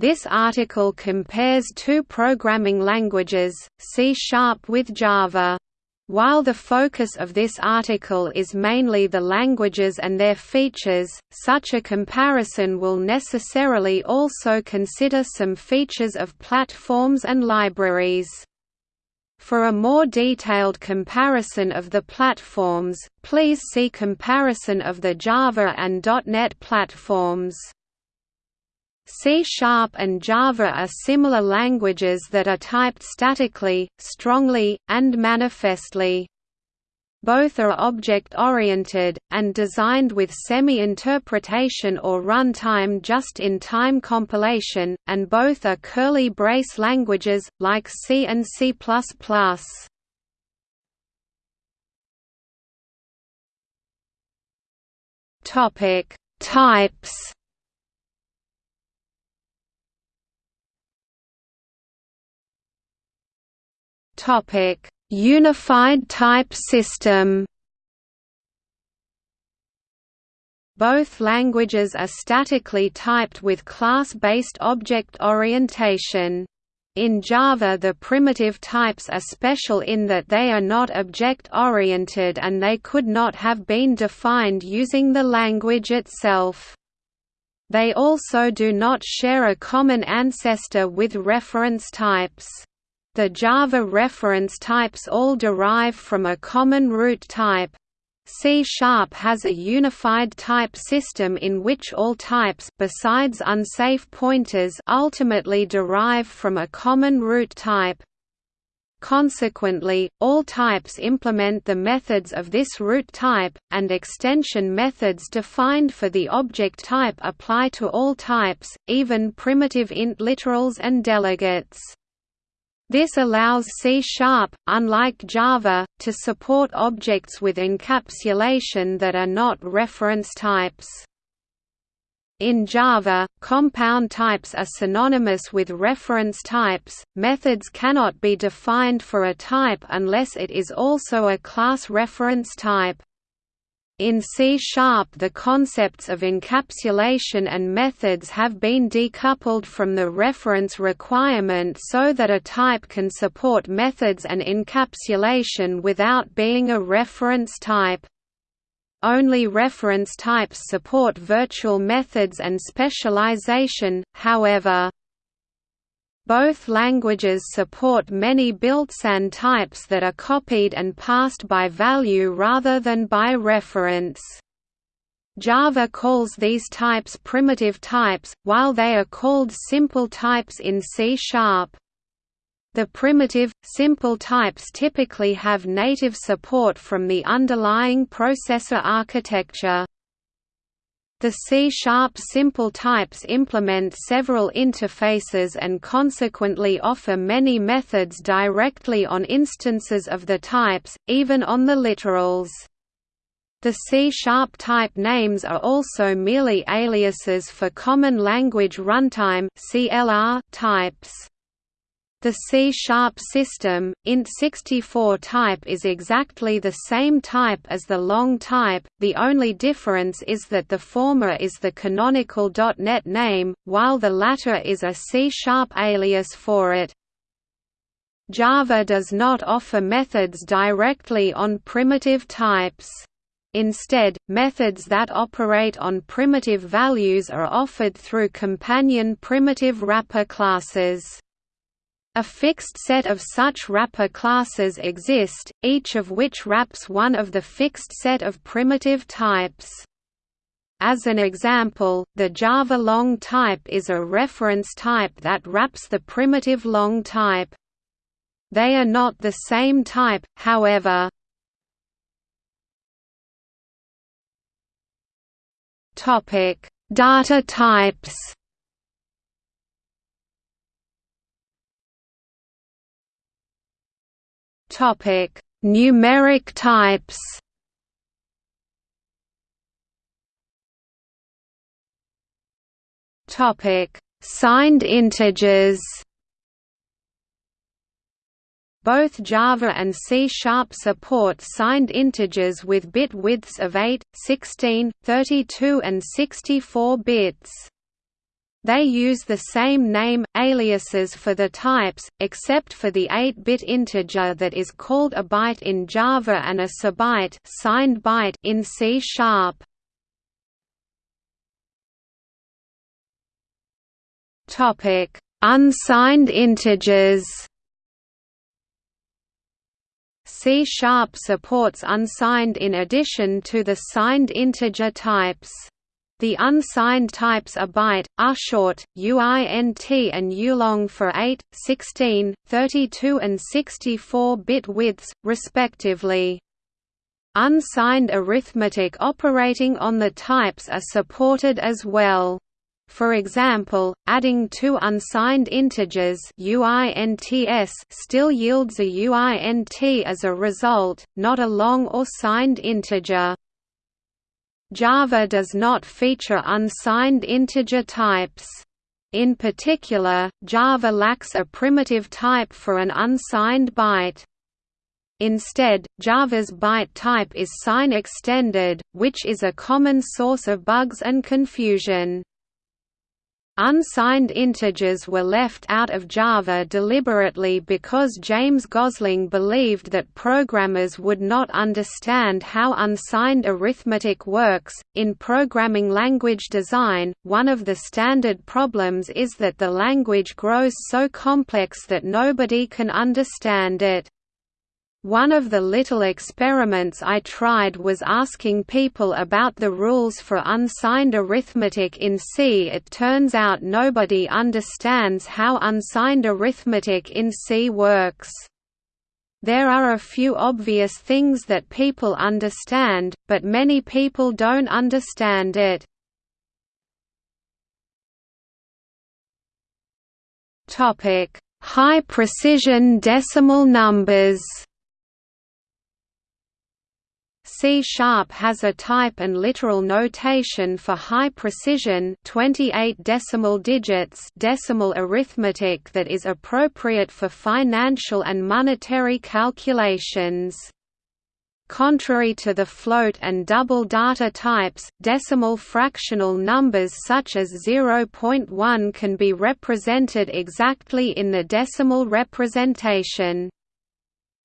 This article compares two programming languages, C-sharp with Java. While the focus of this article is mainly the languages and their features, such a comparison will necessarily also consider some features of platforms and libraries. For a more detailed comparison of the platforms, please see comparison of the Java and .NET platforms. C-sharp and Java are similar languages that are typed statically, strongly, and manifestly. Both are object-oriented, and designed with semi-interpretation or runtime just-in-time compilation, and both are curly brace languages, like C and C++. Types Topic: Unified type system. Both languages are statically typed with class-based object orientation. In Java the primitive types are special in that they are not object-oriented and they could not have been defined using the language itself. They also do not share a common ancestor with reference types. The Java reference types all derive from a common root type. C-sharp has a unified type system in which all types besides unsafe pointers ultimately derive from a common root type. Consequently, all types implement the methods of this root type, and extension methods defined for the object type apply to all types, even primitive int literals and delegates. This allows C-sharp, unlike Java, to support objects with encapsulation that are not reference types. In Java, compound types are synonymous with reference types. Methods cannot be defined for a type unless it is also a class reference type. In C-sharp the concepts of encapsulation and methods have been decoupled from the reference requirement so that a type can support methods and encapsulation without being a reference type. Only reference types support virtual methods and specialization, however. Both languages support many built-in types that are copied and passed by value rather than by reference. Java calls these types primitive types, while they are called simple types in C-sharp. The primitive, simple types typically have native support from the underlying processor architecture. The C-sharp simple types implement several interfaces and consequently offer many methods directly on instances of the types, even on the literals. The C-sharp type names are also merely aliases for Common Language Runtime types. The C-sharp system, int64 type is exactly the same type as the long type, the only difference is that the former is the canonical .NET name, while the latter is a C-sharp alias for it. Java does not offer methods directly on primitive types. Instead, methods that operate on primitive values are offered through companion primitive wrapper classes. A fixed set of such wrapper classes exist, each of which wraps one of the fixed set of primitive types. As an example, the Java long type is a reference type that wraps the primitive long type. They are not the same type, however. Data types Topic: Numeric types. Topic: Signed integers. Both Java and C-sharp support signed integers with bit widths of 8, 16, 32 and 64 bits. They use the same name, aliases for the types, except for the 8-bit integer that is called a byte in Java and a sbyte signed byte in C#. Topic: Unsigned integers. C# Sharp supports unsigned in addition to the signed integer types. The unsigned types are byte, ushort, uint and ulong for 8, 16, 32 and 64-bit widths, respectively. Unsigned arithmetic operating on the types are supported as well. For example, adding two unsigned integers uints still yields a uint as a result, not a long or signed integer. Java does not feature unsigned integer types. In particular, Java lacks a primitive type for an unsigned byte. Instead, Java's byte type is sign extended, which is a common source of bugs and confusion. Unsigned integers were left out of Java deliberately because James Gosling believed that programmers would not understand how unsigned arithmetic works. In programming language design, one of the standard problems is that the language grows so complex that nobody can understand it. One of the little experiments I tried was asking people about the rules for unsigned arithmetic in C. It turns out nobody understands how unsigned arithmetic in C works. There are a few obvious things that people understand, but many people don't understand it. High precision decimal numbers C-sharp has a type and literal notation for high precision 28 decimal digits decimal arithmetic that is appropriate for financial and monetary calculations. Contrary to the float and double data types, decimal fractional numbers such as 0.1 can be represented exactly in the decimal representation.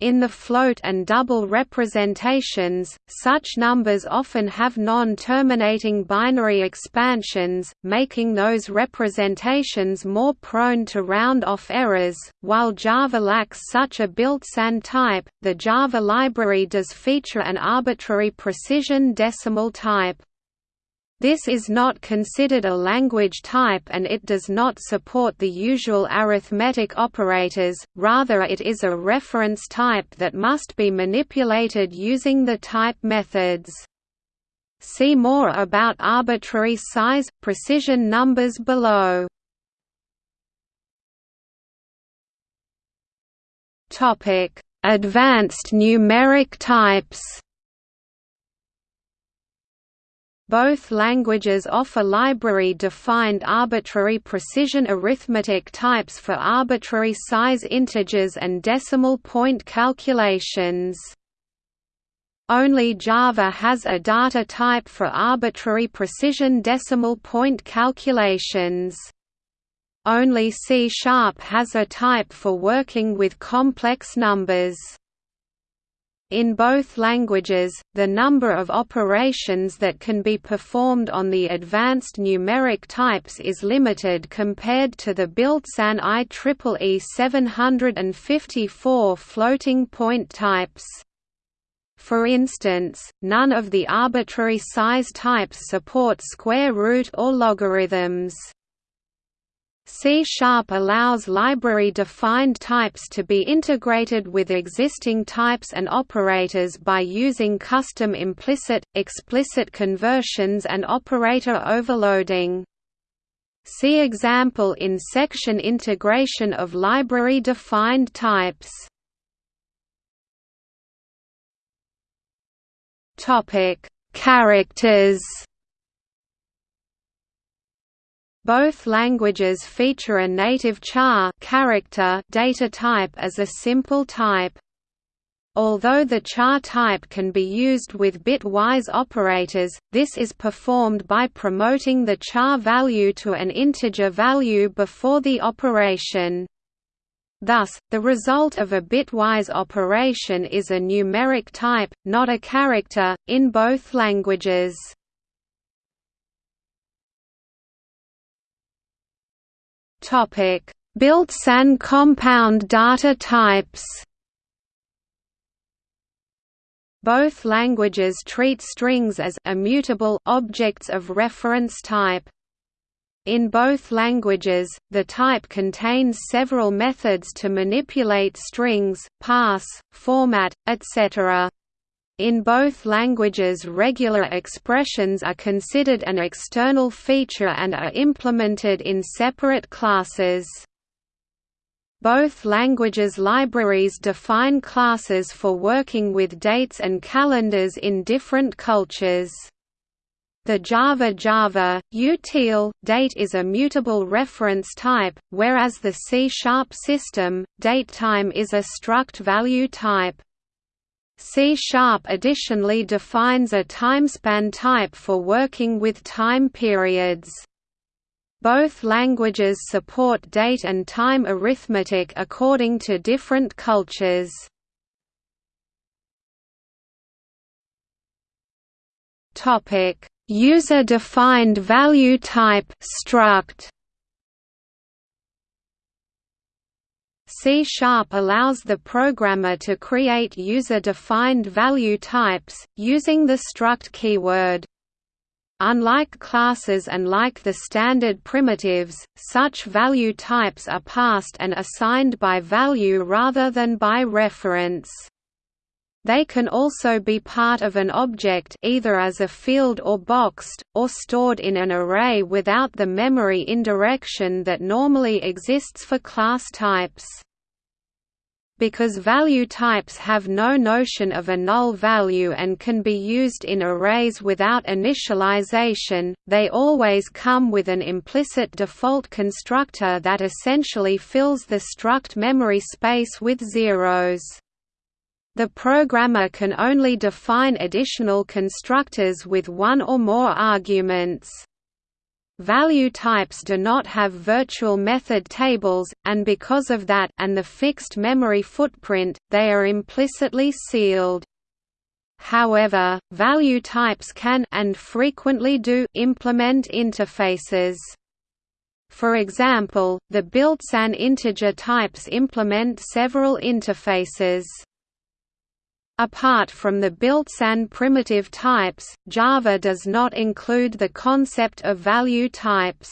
In the float and double representations, such numbers often have non-terminating binary expansions, making those representations more prone to round-off errors. While Java lacks such a built-in type, the Java library does feature an arbitrary precision decimal type. This is not considered a language type and it does not support the usual arithmetic operators, rather it is a reference type that must be manipulated using the type methods. See more about arbitrary size, precision numbers below. Advanced numeric types Both languages offer library-defined arbitrary precision arithmetic types for arbitrary size integers and decimal point calculations. Only Java has a data type for arbitrary precision decimal point calculations. Only C-sharp has a type for working with complex numbers. In both languages, the number of operations that can be performed on the advanced numeric types is limited compared to the built-in IEEE 754 floating point types. For instance, none of the arbitrary size types support square root or logarithms. C-sharp allows library-defined types to be integrated with existing types and operators by using custom implicit, explicit conversions and operator overloading. See example in section integration of library-defined types. Characters Both languages feature a native char character data type as a simple type. Although the char type can be used with bitwise operators, this is performed by promoting the char value to an integer value before the operation. Thus, the result of a bitwise operation is a numeric type, not a character, in both languages. Built-SAN compound data types Both languages treat strings as immutable objects of reference type. In both languages, the type contains several methods to manipulate strings, pass, format, etc. In both languages regular expressions are considered an external feature and are implemented in separate classes. Both languages' libraries define classes for working with dates and calendars in different cultures. The Java Java, util, date is a mutable reference type, whereas the C-sharp system, datetime is a struct value type. C-sharp additionally defines a timespan type for working with time periods. Both languages support date and time arithmetic according to different cultures. User-defined value type struct. C-sharp allows the programmer to create user-defined value types, using the struct keyword. Unlike classes and like the standard primitives, such value types are passed and assigned by value rather than by reference. They can also be part of an object either as a field or boxed, or stored in an array without the memory indirection that normally exists for class types. Because value types have no notion of a null value and can be used in arrays without initialization, they always come with an implicit default constructor that essentially fills the struct memory space with zeros. The programmer can only define additional constructors with one or more arguments. Value types do not have virtual method tables, and because of that and the fixed memory footprint, they are implicitly sealed. However, value types can and frequently do implement interfaces. For example, the built-SAN integer types implement several interfaces. Apart from the built-in primitive types, Java does not include the concept of value types.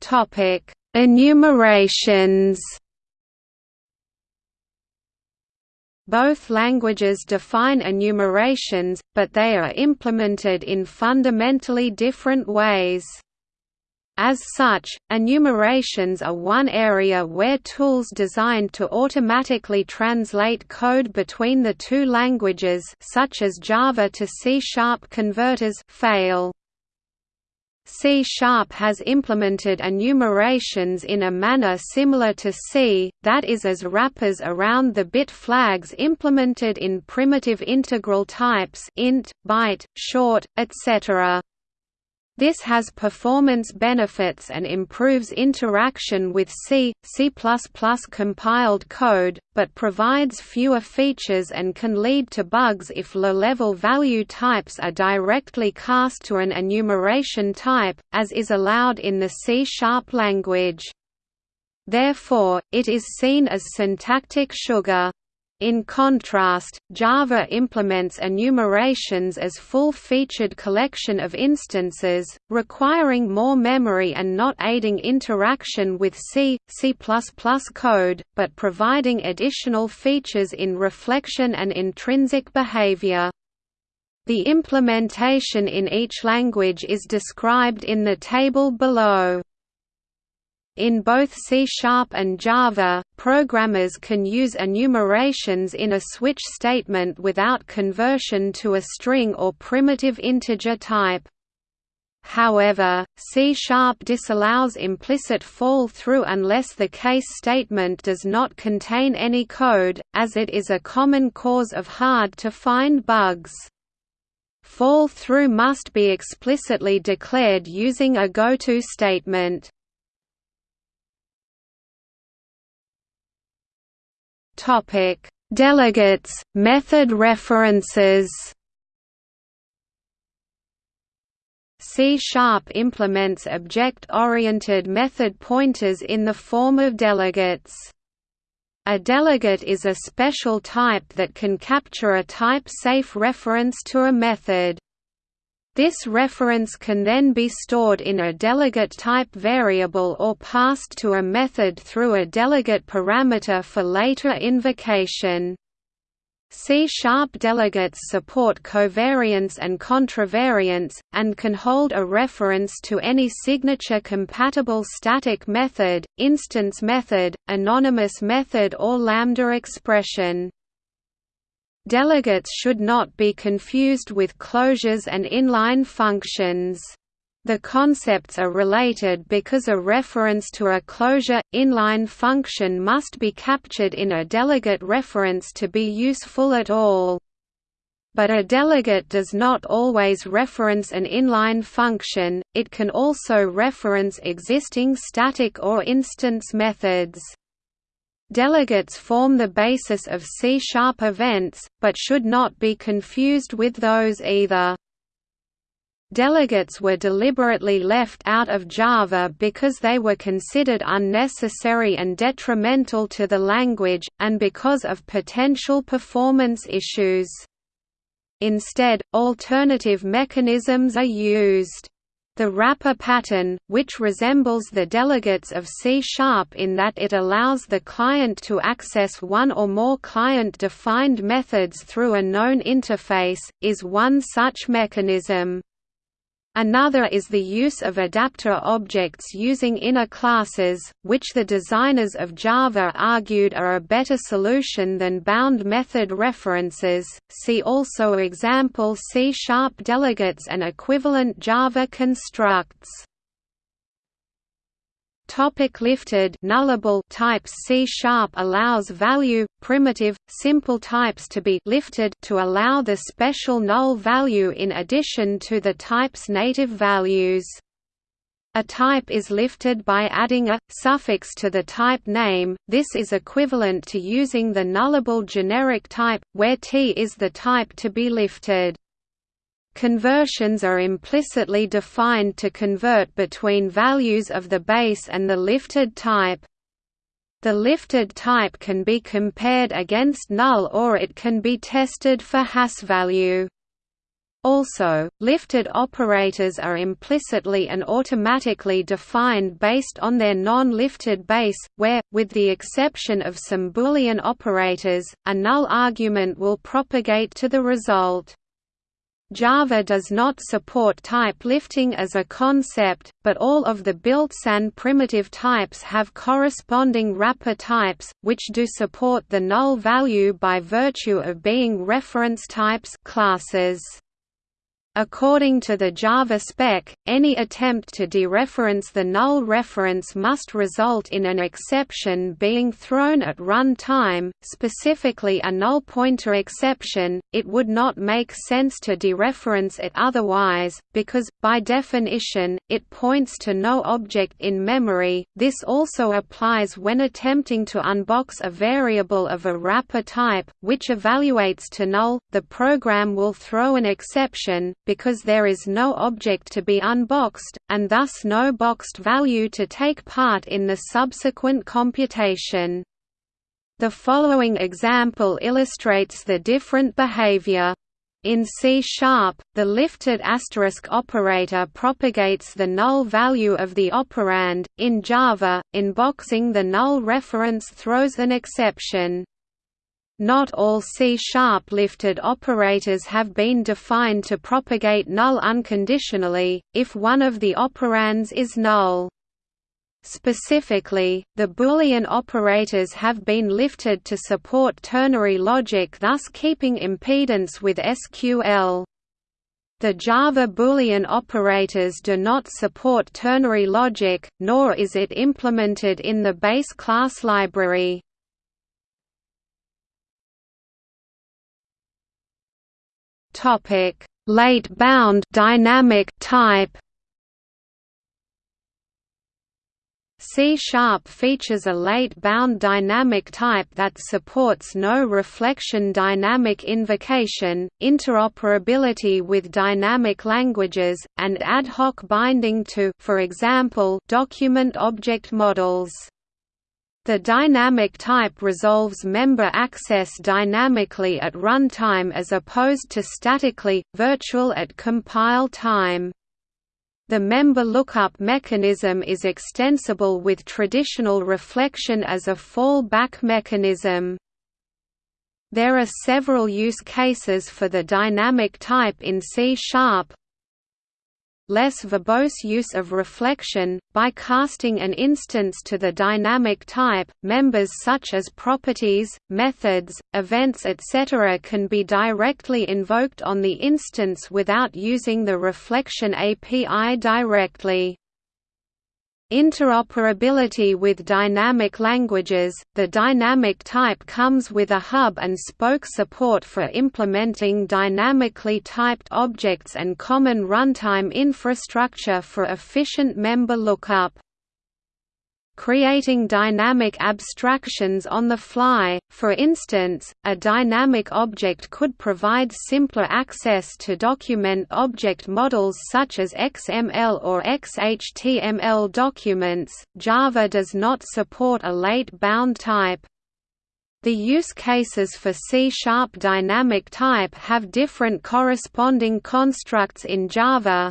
Topic: Enumerations. Both languages define enumerations, but they are implemented in fundamentally different ways. As such, enumerations are one area where tools designed to automatically translate code between the two languages such as Java to C-sharp converters fail. C-sharp has implemented enumerations in a manner similar to C, that is as wrappers around the bit flags implemented in primitive integral types int, byte, short, etc. This has performance benefits and improves interaction with C, C++ compiled code, but provides fewer features and can lead to bugs if low-level value types are directly cast to an enumeration type, as is allowed in the C-sharp language. Therefore, it is seen as syntactic sugar. In contrast, Java implements enumerations as full-featured collection of instances, requiring more memory and not aiding interaction with C, C++ code, but providing additional features in reflection and intrinsic behavior. The implementation in each language is described in the table below. In both C-sharp and Java, programmers can use enumerations in a switch statement without conversion to a string or primitive integer type. However, C-sharp disallows implicit fall-through unless the case statement does not contain any code, as it is a common cause of hard-to-find bugs. Fall-through must be explicitly declared using a goto statement. Delegates, method references C-sharp implements object-oriented method pointers in the form of delegates. A delegate is a special type that can capture a type-safe reference to a method. This reference can then be stored in a delegate type variable or passed to a method through a delegate parameter for later invocation. C-sharp delegates support covariance and contravariance, and can hold a reference to any signature-compatible static method, instance method, anonymous method or lambda expression. Delegates should not be confused with closures and inline functions. The concepts are related because a reference to a closure, inline function must be captured in a delegate reference to be useful at all. But a delegate does not always reference an inline function, it can also reference existing static or instance methods. Delegates form the basis of C-sharp events, but should not be confused with those either. Delegates were deliberately left out of Java because they were considered unnecessary and detrimental to the language, and because of potential performance issues. Instead, alternative mechanisms are used. The wrapper pattern, which resembles the delegates of C-sharp in that it allows the client to access one or more client-defined methods through a known interface, is one such mechanism. Another is the use of adapter objects using inner classes, which the designers of Java argued are a better solution than bound method references. See also example C# delegates and equivalent Java constructs. Topic lifted nullable types C sharp allows value primitive simple types to be lifted to allow the special null value in addition to the type's native values. A type is lifted by adding a suffix to the type name. This is equivalent to using the nullable generic type where T is the type to be lifted. Conversions are implicitly defined to convert between values of the base and the lifted type. The lifted type can be compared against null or it can be tested for HasValue. Also, lifted operators are implicitly and automatically defined based on their non-lifted base, where, with the exception of some Boolean operators, a null argument will propagate to the result. Java does not support type lifting as a concept, but all of the built-in primitive types have corresponding wrapper types, which do support the null value by virtue of being reference types classes. According to the Java spec, any attempt to dereference the null reference must result in an exception being thrown at run time, specifically a null pointer exception. It would not make sense to dereference it otherwise, because, by definition, it points to no object in memory. This also applies when attempting to unbox a variable of a wrapper type, which evaluates to null, the program will throw an exception because there is no object to be unboxed, and thus no boxed value to take part in the subsequent computation. The following example illustrates the different behavior. In C-sharp, the lifted asterisk operator propagates the null value of the operand. In Java, unboxing the null reference throws an exception. Not all C-sharp lifted operators have been defined to propagate null unconditionally, if one of the operands is null. Specifically, the Boolean operators have been lifted to support ternary logic thus keeping impedance with SQL. The Java Boolean operators do not support ternary logic, nor is it implemented in the base class library. Topic: Late bound dynamic type C-sharp features a late-bound dynamic type that supports no reflection dynamic invocation, interoperability with dynamic languages, and ad hoc binding to for example, document object models. The dynamic type resolves member access dynamically at runtime as opposed to statically, virtual at compile time. The member lookup mechanism is extensible with traditional reflection as a fallback mechanism. There are several use cases for the dynamic type in C-sharp, less verbose use of reflection, by casting an instance to the dynamic type, members such as properties, methods, events etc. can be directly invoked on the instance without using the reflection API directly. Interoperability with dynamic languages – The dynamic type comes with a hub and spoke support for implementing dynamically typed objects and common runtime infrastructure for efficient member lookup creating dynamic abstractions on the fly. For instance, a dynamic object could provide simpler access to document object models such as XML or XHTML documents. Java does not support a late bound type. The use cases for C-sharp dynamic type have different corresponding constructs in Java,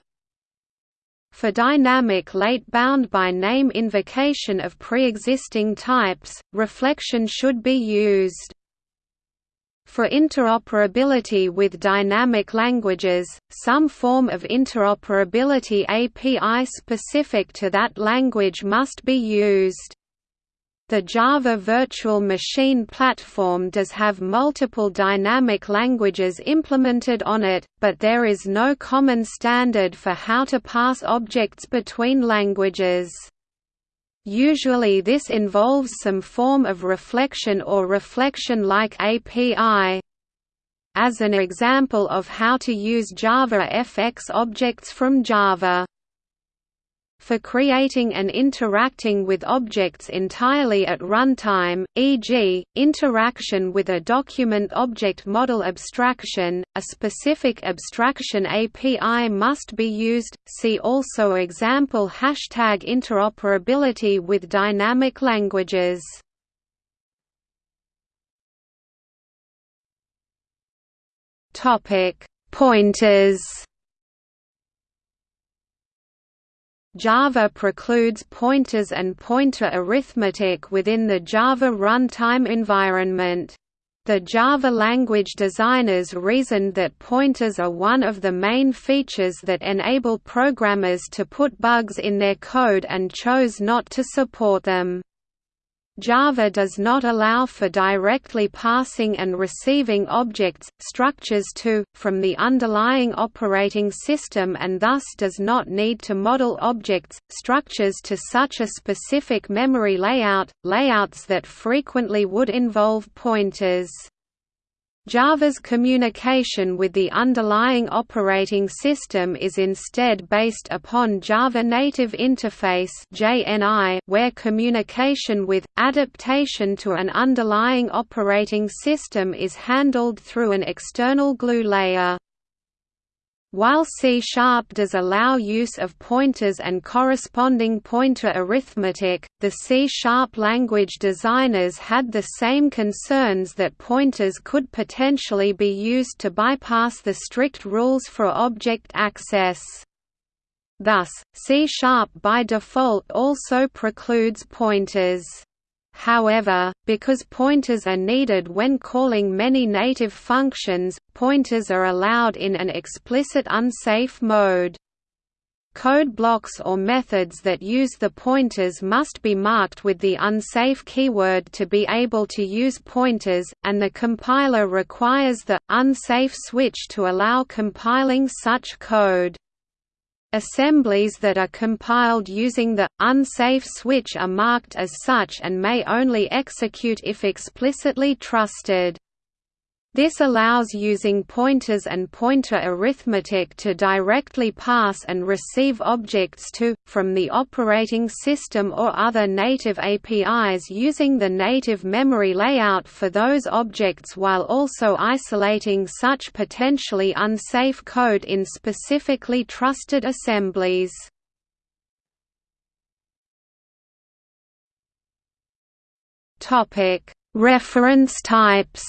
for dynamic late bound by name invocation of pre-existing types, reflection should be used. For interoperability with dynamic languages, some form of interoperability API specific to that language must be used. The Java Virtual Machine Platform does have multiple dynamic languages implemented on it, but there is no common standard for how to pass objects between languages. Usually this involves some form of reflection or reflection-like API. As an example of how to use Java FX objects from Java for creating and interacting with objects entirely at runtime, e.g., interaction with a document object model abstraction, a specific abstraction API must be used. See also example hashtag interoperability with dynamic languages. Topic: Pointers Java precludes pointers and pointer arithmetic within the Java runtime environment. The Java language designers reasoned that pointers are one of the main features that enable programmers to put bugs in their code and chose not to support them. Java does not allow for directly passing and receiving objects, structures to, from the underlying operating system and thus does not need to model objects, structures to such a specific memory layout, layouts that frequently would involve pointers. Java's communication with the underlying operating system is instead based upon Java Native Interface where communication with, adaptation to an underlying operating system is handled through an external glue layer. While C-sharp does allow use of pointers and corresponding pointer arithmetic, the C-sharp language designers had the same concerns that pointers could potentially be used to bypass the strict rules for object access. Thus, C-sharp by default also precludes pointers. However, because pointers are needed when calling many native functions, pointers are allowed in an explicit unsafe mode. Code blocks or methods that use the pointers must be marked with the unsafe keyword to be able to use pointers, and the compiler requires the unsafe switch to allow compiling such code. Assemblies that are compiled using the unsafe switch are marked as such and may only execute if explicitly trusted. This allows using pointers and pointer arithmetic to directly pass and receive objects to, from the operating system or other native APIs using the native memory layout for those objects while also isolating such potentially unsafe code in specifically trusted assemblies. Reference types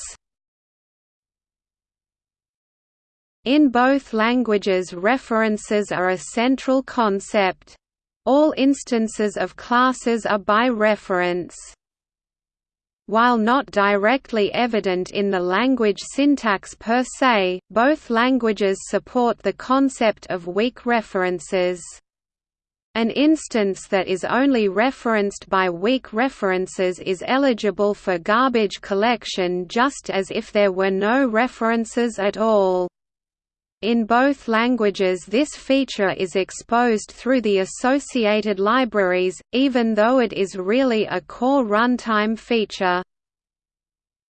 In both languages references are a central concept. All instances of classes are by reference. While not directly evident in the language syntax per se, both languages support the concept of weak references. An instance that is only referenced by weak references is eligible for garbage collection just as if there were no references at all. In both languages this feature is exposed through the associated libraries, even though it is really a core runtime feature.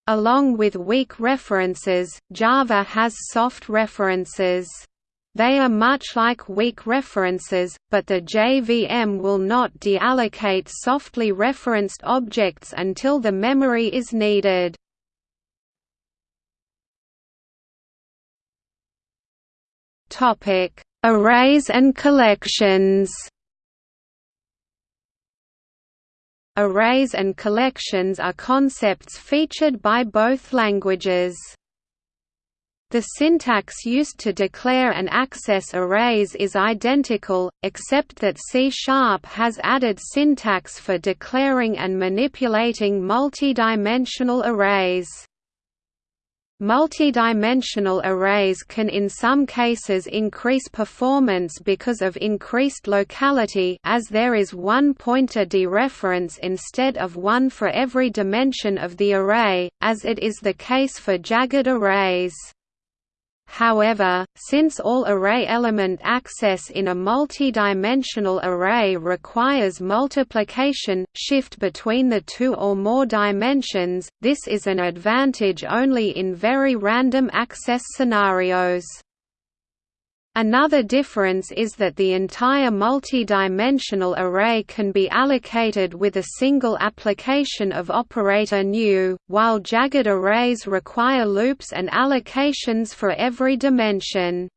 Along with weak references, Java has soft references. They are much like weak references, but the JVM will not deallocate softly referenced objects until the memory is needed. Topic: Arrays and collections. Arrays and collections are concepts featured by both languages. The syntax used to declare and access arrays is identical, except that C-sharp has added syntax for declaring and manipulating multidimensional arrays. Multidimensional arrays can in some cases increase performance because of increased locality as there is one pointer dereference instead of one for every dimension of the array, as it is the case for jagged arrays. However, since all array element access in a multi-dimensional array requires multiplication, shift between the two or more dimensions, this is an advantage only in very random access scenarios. Another difference is that the entire multi-dimensional array can be allocated with a single application of operator new, while jagged arrays require loops and allocations for every dimension.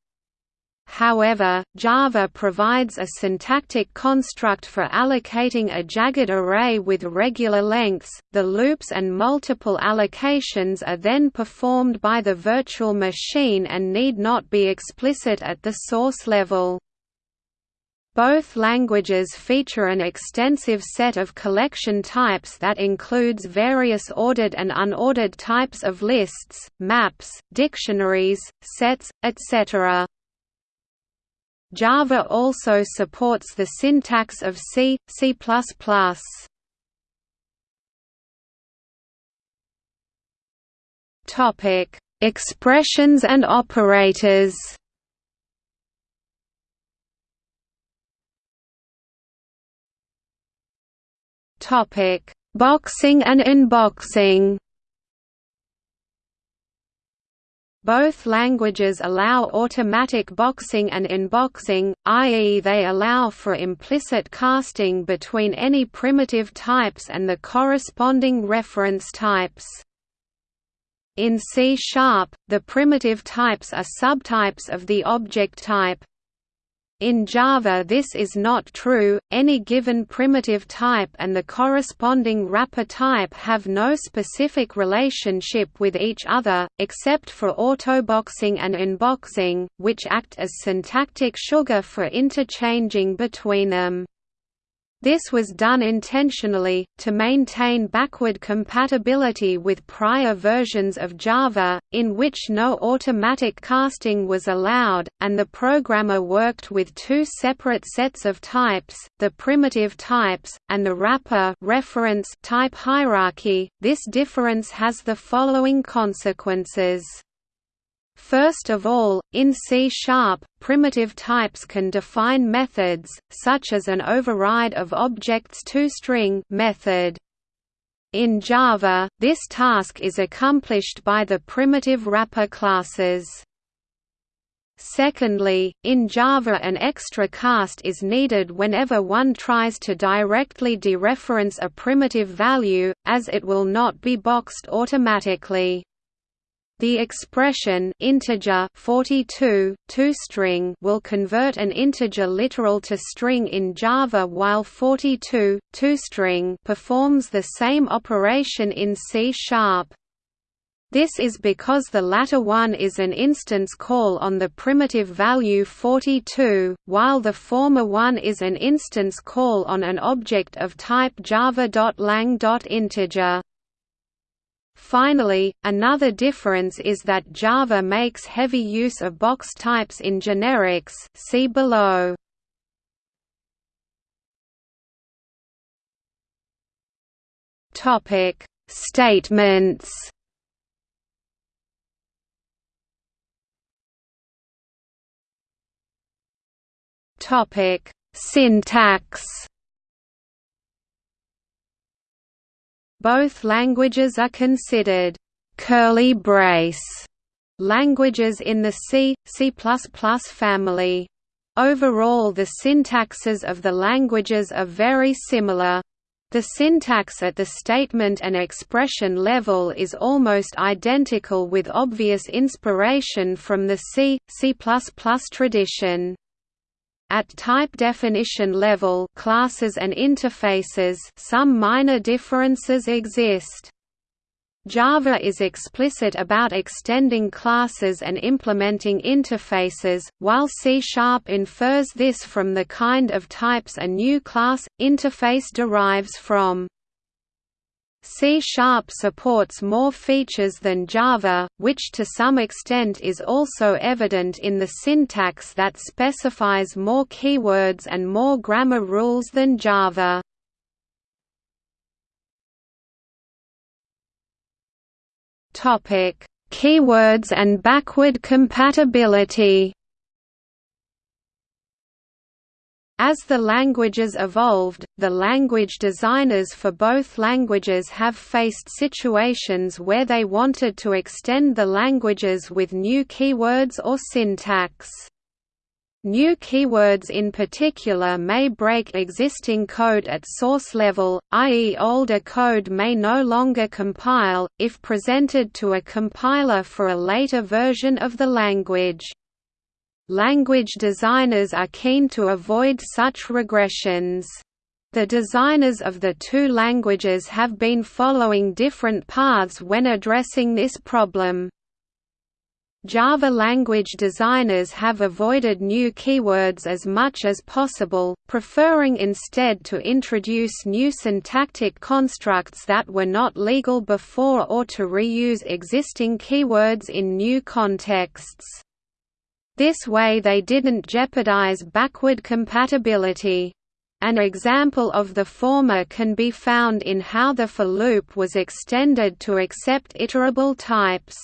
However, Java provides a syntactic construct for allocating a jagged array with regular lengths. The loops and multiple allocations are then performed by the virtual machine and need not be explicit at the source level. Both languages feature an extensive set of collection types that includes various ordered and unordered types of lists, maps, dictionaries, sets, etc. Java also supports the syntax of C, C++. Topic: Expressions and operators. Topic: Boxing and unboxing. Both languages allow automatic boxing and unboxing, i.e. they allow for implicit casting between any primitive types and the corresponding reference types. In C-sharp, the primitive types are subtypes of the object type, in Java this is not true, any given primitive type and the corresponding wrapper type have no specific relationship with each other, except for autoboxing and unboxing, which act as syntactic sugar for interchanging between them. This was done intentionally, to maintain backward compatibility with prior versions of Java, in which no automatic casting was allowed, and the programmer worked with two separate sets of types, the primitive types, and the wrapper reference type hierarchy. This difference has the following consequences. First of all, in C-sharp, primitive types can define methods, such as an override of objects toString method. In Java, this task is accomplished by the primitive wrapper classes. Secondly, in Java an extra cast is needed whenever one tries to directly dereference a primitive value, as it will not be boxed automatically. The expression integer 42 toString will convert an integer literal to string in Java while 42 toString performs the same operation in C#. -sharp. This is because the latter one is an instance call on the primitive value 42, while the former one is an instance call on an object of type java.lang.integer. Finally, another difference is that Java makes heavy use of box types in generics see below. Topic: Statements. Topic: Syntax. Both languages are considered curly brace languages in the C, C++ family. Overall the syntaxes of the languages are very similar. The syntax at the statement and expression level is almost identical with obvious inspiration from the C, C++ tradition. At type definition level classes and interfaces some minor differences exist. Java is explicit about extending classes and implementing interfaces, while C-sharp infers this from the kind of types a new class, interface derives from. C-sharp supports more features than Java, which to some extent is also evident in the syntax that specifies more keywords and more grammar rules than Java. Topic: Keywords and backward compatibility As the languages evolved, the language designers for both languages have faced situations where they wanted to extend the languages with new keywords or syntax. New keywords in particular may break existing code at source level, i.e. older code may no longer compile, if presented to a compiler for a later version of the language. Language designers are keen to avoid such regressions. The designers of the two languages have been following different paths when addressing this problem. Java language designers have avoided new keywords as much as possible, preferring instead to introduce new syntactic constructs that were not legal before or to reuse existing keywords in new contexts. This way they didn't jeopardize backward compatibility. An example of the former can be found in how the for loop was extended to accept iterable types.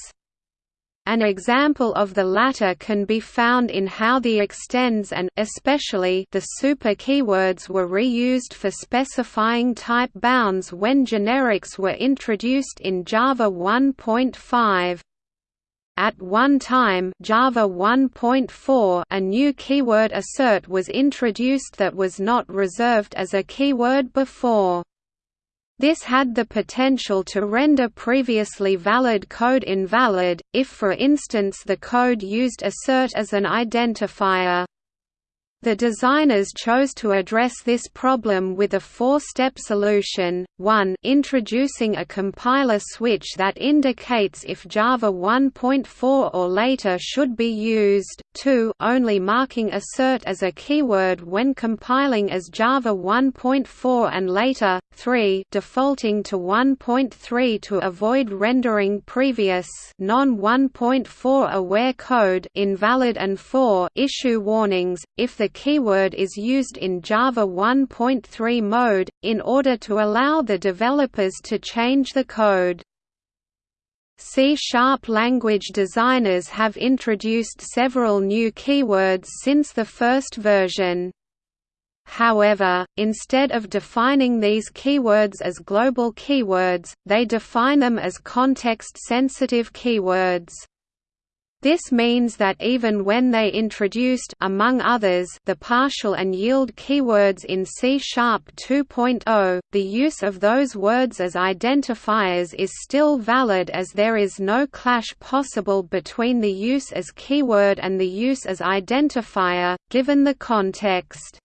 An example of the latter can be found in how the extends and especially the super keywords were reused for specifying type bounds when generics were introduced in Java 1.5. At one time Java 1.4 a new keyword assert was introduced that was not reserved as a keyword before. This had the potential to render previously valid code invalid, if for instance the code used assert as an identifier. The designers chose to address this problem with a four-step solution, 1 introducing a compiler switch that indicates if Java 1.4 or later should be used, 2 only marking assert as a keyword when compiling as Java 1.4 and later, 3 defaulting to 1.3 to avoid rendering previous non-1.4 aware code invalid. And 4 issue warnings, if the keyword is used in Java 1.3 mode, in order to allow the developers to change the code. C-sharp language designers have introduced several new keywords since the first version. However, instead of defining these keywords as global keywords, they define them as context-sensitive keywords. This means that even when they introduced among others the partial and yield keywords in C-sharp 2.0, the use of those words as identifiers is still valid as there is no clash possible between the use as keyword and the use as identifier, given the context.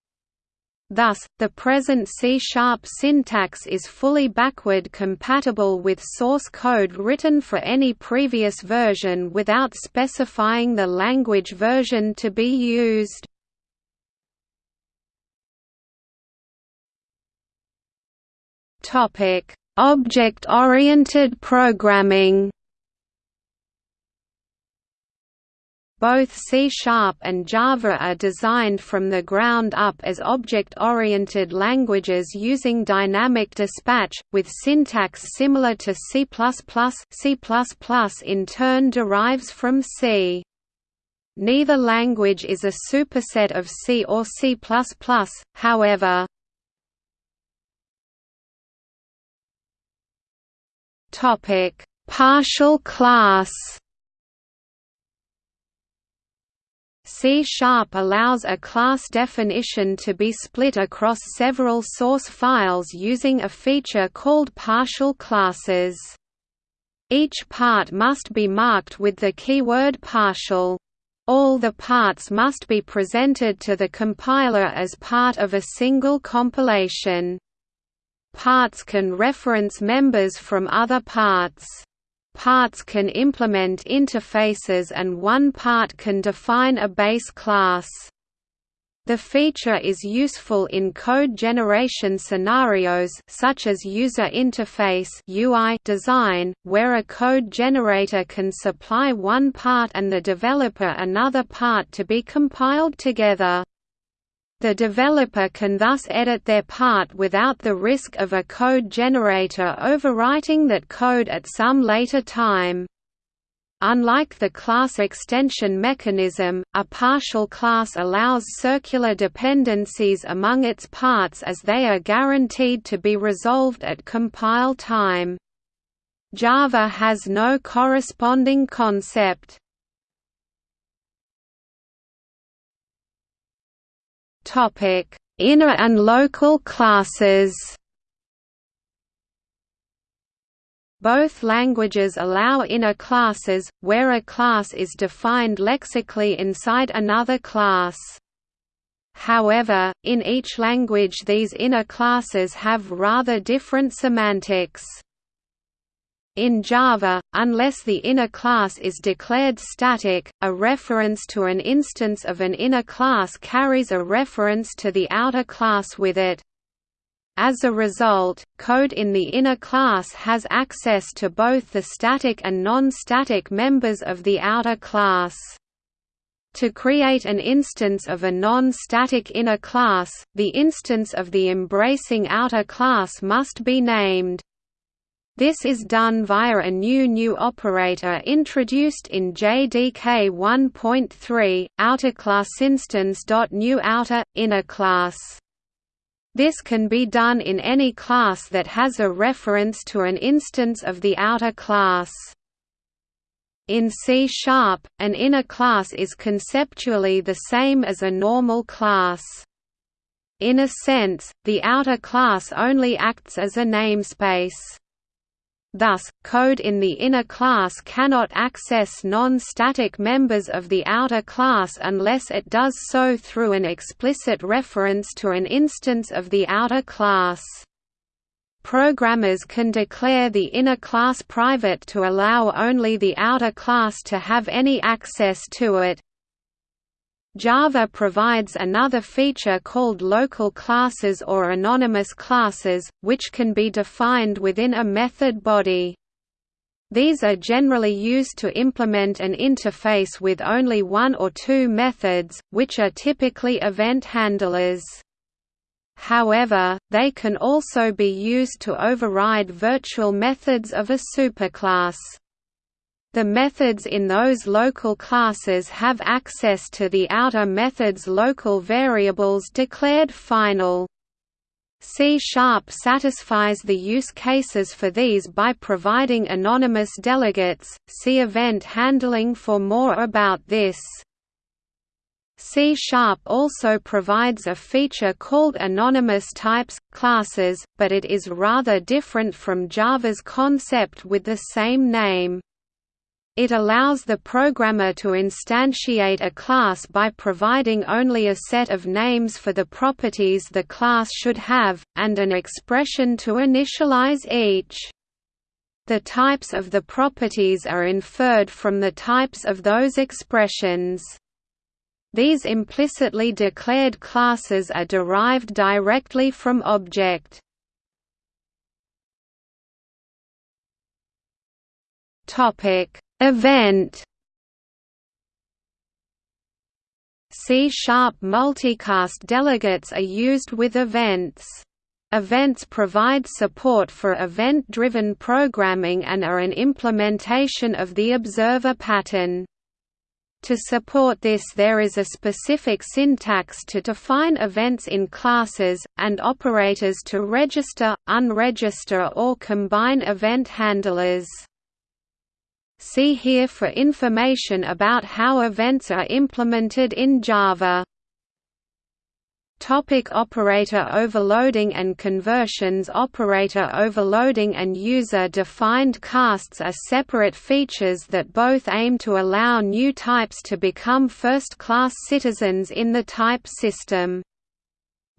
Thus, the present C-sharp syntax is fully backward compatible with source code written for any previous version without specifying the language version to be used. Object-oriented programming Both C-sharp and Java are designed from the ground up as object-oriented languages using dynamic dispatch, with syntax similar to C++. C++ in turn derives from C. Neither language is a superset of C or C++, however. Partial class C-sharp allows a class definition to be split across several source files using a feature called partial classes. Each part must be marked with the keyword partial. All the parts must be presented to the compiler as part of a single compilation. Parts can reference members from other parts. Parts can implement interfaces and one part can define a base class. The feature is useful in code generation scenarios such as user interface UI design, where a code generator can supply one part and the developer another part to be compiled together. The developer can thus edit their part without the risk of a code generator overwriting that code at some later time. Unlike the class extension mechanism, a partial class allows circular dependencies among its parts as they are guaranteed to be resolved at compile time. Java has no corresponding concept. Inner and local classes. Both languages allow inner classes, where a class is defined lexically inside another class. However, in each language these inner classes have rather different semantics. In Java, unless the inner class is declared static, a reference to an instance of an inner class carries a reference to the outer class with it. As a result, code in the inner class has access to both the static and non-static members of the outer class. To create an instance of a non-static inner class, the instance of the embracing outer class must be named. This is done via a new new operator introduced in JDK 1.3, outerclassinstance.new outer inner class. This can be done in any class that has a reference to an instance of the outer class. In C-sharp, an inner class is conceptually the same as a normal class. In a sense, the outer class only acts as a namespace. Thus, code in the inner class cannot access non-static members of the outer class unless it does so through an explicit reference to an instance of the outer class. Programmers can declare the inner class private to allow only the outer class to have any access to it, Java provides another feature called local classes or anonymous classes, which can be defined within a method body. These are generally used to implement an interface with only one or two methods, which are typically event handlers. However, they can also be used to override virtual methods of a superclass. The methods in those local classes have access to the outer method's local variables declared final. C-sharp satisfies the use cases for these by providing anonymous delegates. See event handling for more about this. C-sharp also provides a feature called anonymous types, classes, but it is rather different from Java's concept with the same name. It allows the programmer to instantiate a class by providing only a set of names for the properties the class should have, and an expression to initialize each. The types of the properties are inferred from the types of those expressions. These implicitly declared classes are derived directly from object. Topic Event C-sharp multicast delegates are used with events. Events provide support for event-driven programming and are an implementation of the observer pattern. To support this there is a specific syntax to define events in classes, and operators to register, unregister or combine event handlers. See here for information about how events are implemented in Java. Topic operator overloading and conversions Operator overloading and user-defined casts are separate features that both aim to allow new types to become first-class citizens in the type system.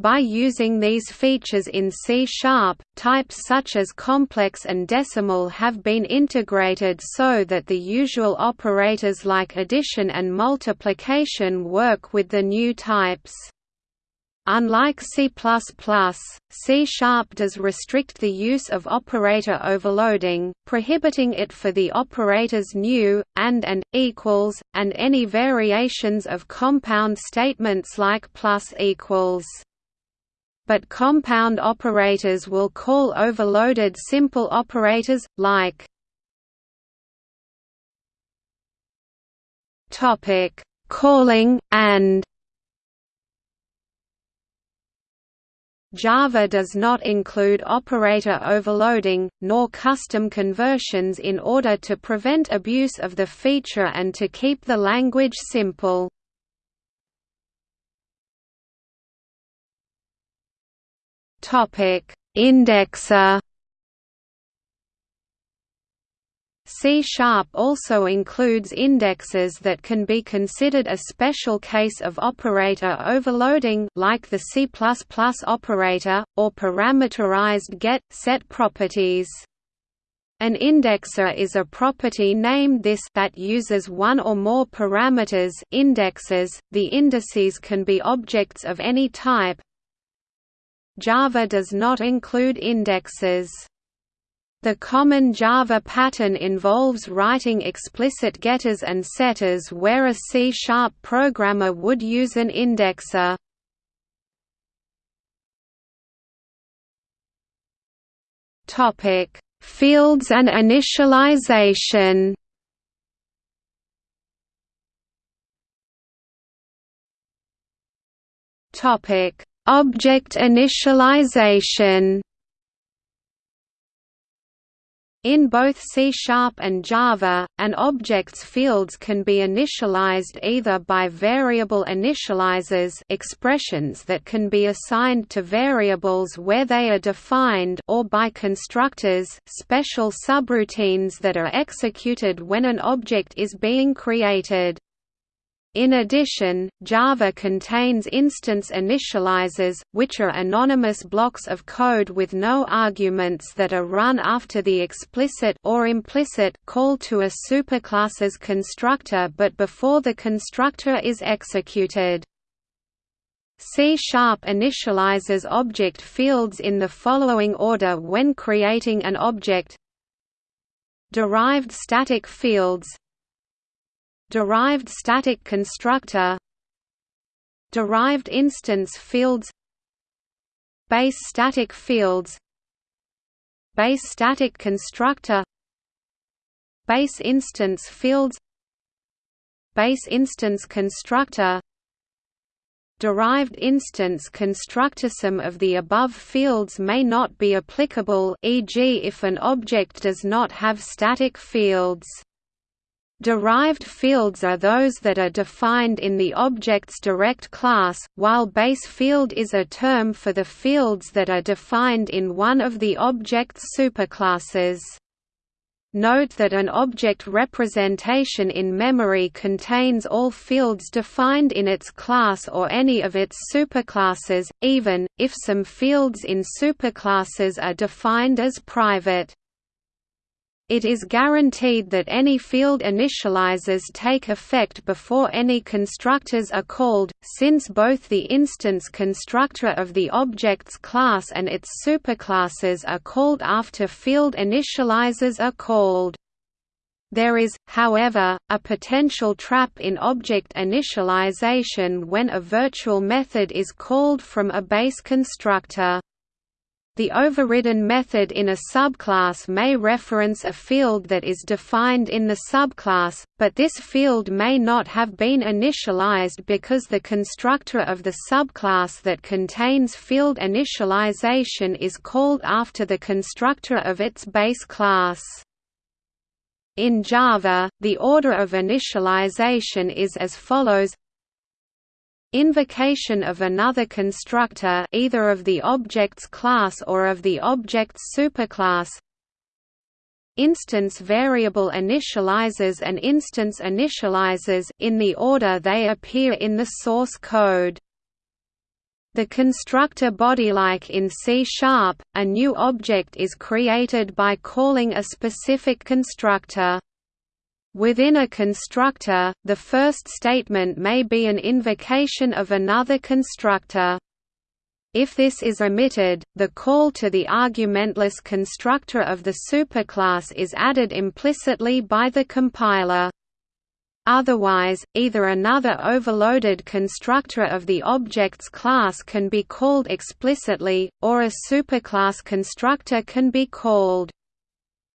By using these features in C-sharp, types such as complex and decimal have been integrated so that the usual operators like addition and multiplication work with the new types. Unlike C++, C-sharp does restrict the use of operator overloading, prohibiting it for the operators new, and and, equals, and any variations of compound statements like plus equals but compound operators will call overloaded simple operators, like Calling, and Java does not include operator overloading, nor custom conversions in order to prevent abuse of the feature and to keep the language simple. Topic: Indexer. C Sharp also includes indexers that can be considered a special case of operator overloading like the C++ operator, or parameterized get, set properties. An indexer is a property named this that uses one or more parameters indexes. The indices can be objects of any type, Java does not include indexers. The common Java pattern involves writing explicit getters and setters where a C-sharp programmer would use an indexer. Topic: Fields and initialization. Topic: Object initialization In both C-sharp and Java, an object's fields can be initialized either by variable initializers expressions that can be assigned to variables where they are defined or by constructors special subroutines that are executed when an object is being created. In addition, Java contains instance initializers, which are anonymous blocks of code with no arguments that are run after the explicit or implicit call to a superclass's constructor but before the constructor is executed. C-sharp initializes object fields in the following order when creating an object Derived static fields Derived static constructor Derived instance fields Base static fields Base static constructor Base instance fields Base instance constructor derived instance constructor. Some of the above fields may not be applicable e.g. if an object does not have static fields. Derived fields are those that are defined in the object's direct class, while base field is a term for the fields that are defined in one of the object's superclasses. Note that an object representation in memory contains all fields defined in its class or any of its superclasses, even, if some fields in superclasses are defined as private. It is guaranteed that any field initializers take effect before any constructors are called, since both the instance constructor of the object's class and its superclasses are called after field initializers are called. There is, however, a potential trap in object initialization when a virtual method is called from a base constructor. The overridden method in a subclass may reference a field that is defined in the subclass, but this field may not have been initialized because the constructor of the subclass that contains field initialization is called after the constructor of its base class. In Java, the order of initialization is as follows Invocation of another constructor either of the object's class or of the object's superclass Instance variable initializers and instance initializers in the order they appear in the source code. The constructor body like in C-sharp, a new object is created by calling a specific constructor. Within a constructor, the first statement may be an invocation of another constructor. If this is omitted, the call to the argumentless constructor of the superclass is added implicitly by the compiler. Otherwise, either another overloaded constructor of the object's class can be called explicitly, or a superclass constructor can be called.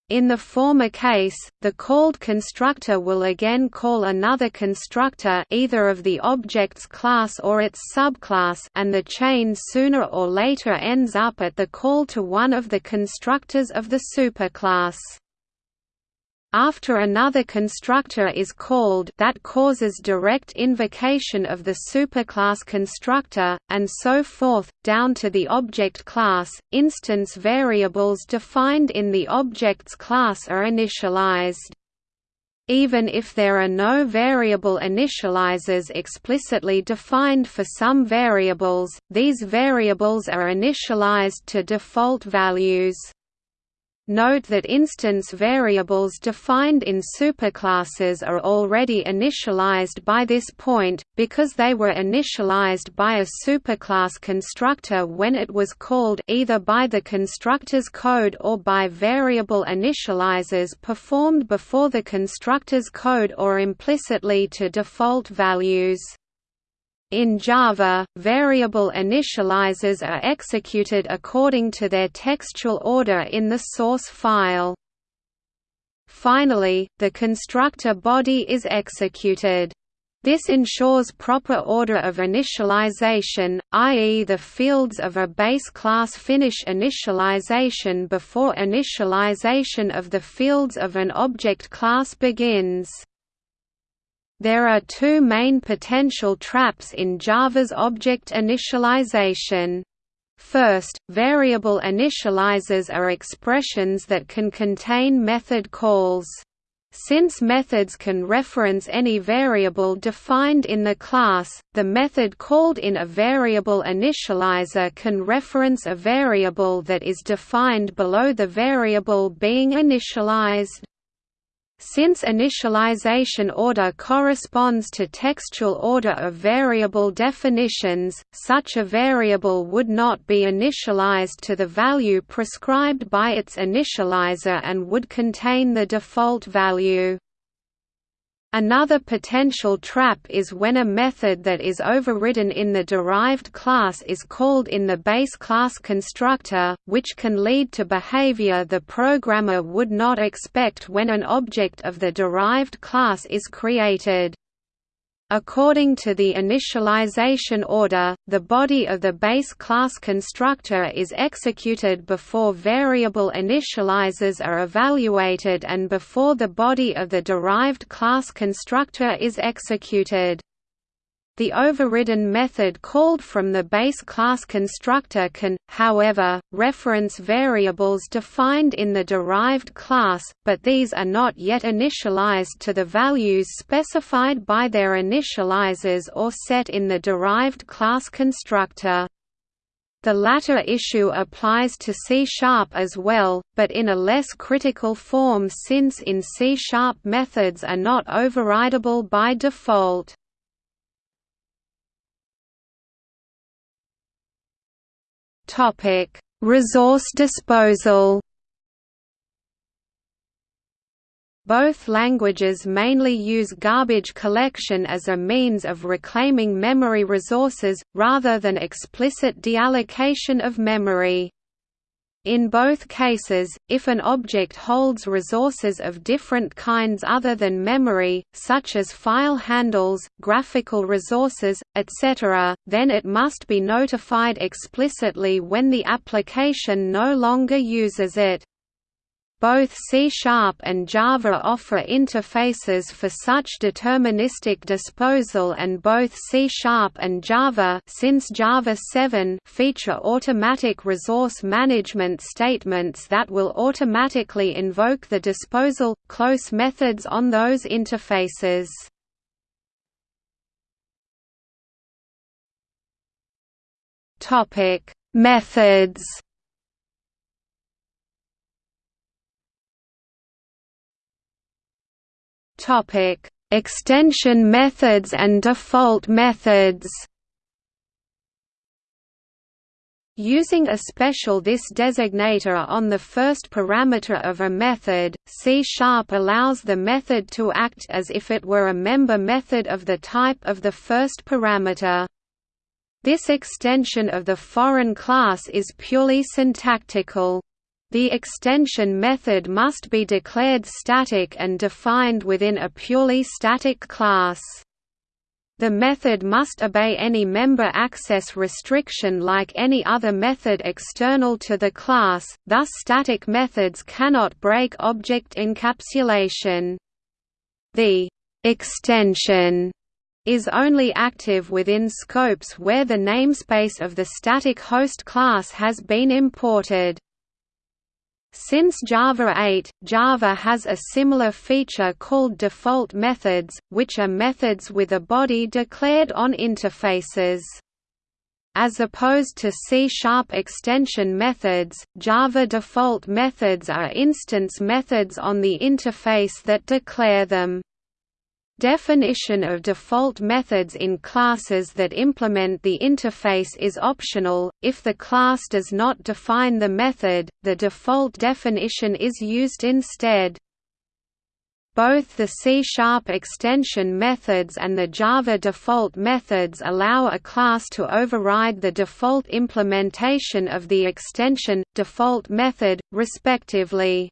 In the former case, the called constructor will again call another constructor either of the object's class or its subclass and the chain sooner or later ends up at the call to one of the constructors of the superclass. After another constructor is called that causes direct invocation of the superclass constructor, and so forth, down to the object class. Instance variables defined in the object's class are initialized. Even if there are no variable initializers explicitly defined for some variables, these variables are initialized to default values. Note that instance variables defined in superclasses are already initialized by this point, because they were initialized by a superclass constructor when it was called either by the constructor's code or by variable initializers performed before the constructor's code or implicitly to default values. In Java, variable initializers are executed according to their textual order in the source file. Finally, the constructor body is executed. This ensures proper order of initialization, i.e. the fields of a base class finish initialization before initialization of the fields of an object class begins. There are two main potential traps in Java's object initialization. First, variable initializers are expressions that can contain method calls. Since methods can reference any variable defined in the class, the method called in a variable initializer can reference a variable that is defined below the variable being initialized. Since initialization order corresponds to textual order of variable definitions, such a variable would not be initialized to the value prescribed by its initializer and would contain the default value. Another potential trap is when a method that is overridden in the derived class is called in the base class constructor, which can lead to behavior the programmer would not expect when an object of the derived class is created. According to the initialization order, the body of the base class constructor is executed before variable initializers are evaluated and before the body of the derived class constructor is executed. The overridden method called from the base class constructor can, however, reference variables defined in the derived class, but these are not yet initialized to the values specified by their initializers or set in the derived class constructor. The latter issue applies to C-sharp as well, but in a less critical form since in C-sharp methods are not overridable by default. Topic: Resource disposal. Both languages mainly use garbage collection as a means of reclaiming memory resources, rather than explicit deallocation of memory. In both cases, if an object holds resources of different kinds other than memory, such as file handles, graphical resources, etc., then it must be notified explicitly when the application no longer uses it. Both C-Sharp and Java offer interfaces for such deterministic disposal and both C-Sharp and Java since Java 7 feature automatic resource management statements that will automatically invoke the disposal close methods on those interfaces. Topic: Methods Topic: Extension methods and default methods. Using a special this designator on the first parameter of a method, C-sharp allows the method to act as if it were a member method of the type of the first parameter. This extension of the foreign class is purely syntactical. The extension method must be declared static and defined within a purely static class. The method must obey any member access restriction like any other method external to the class, thus static methods cannot break object encapsulation. The extension is only active within scopes where the namespace of the static host class has been imported. Since Java 8, Java has a similar feature called default methods, which are methods with a body declared on interfaces. As opposed to C-sharp extension methods, Java default methods are instance methods on the interface that declare them. Definition of default methods in classes that implement the interface is optional. If the class does not define the method, the default definition is used instead. Both the C-sharp extension methods and the Java default methods allow a class to override the default implementation of the extension, default method, respectively.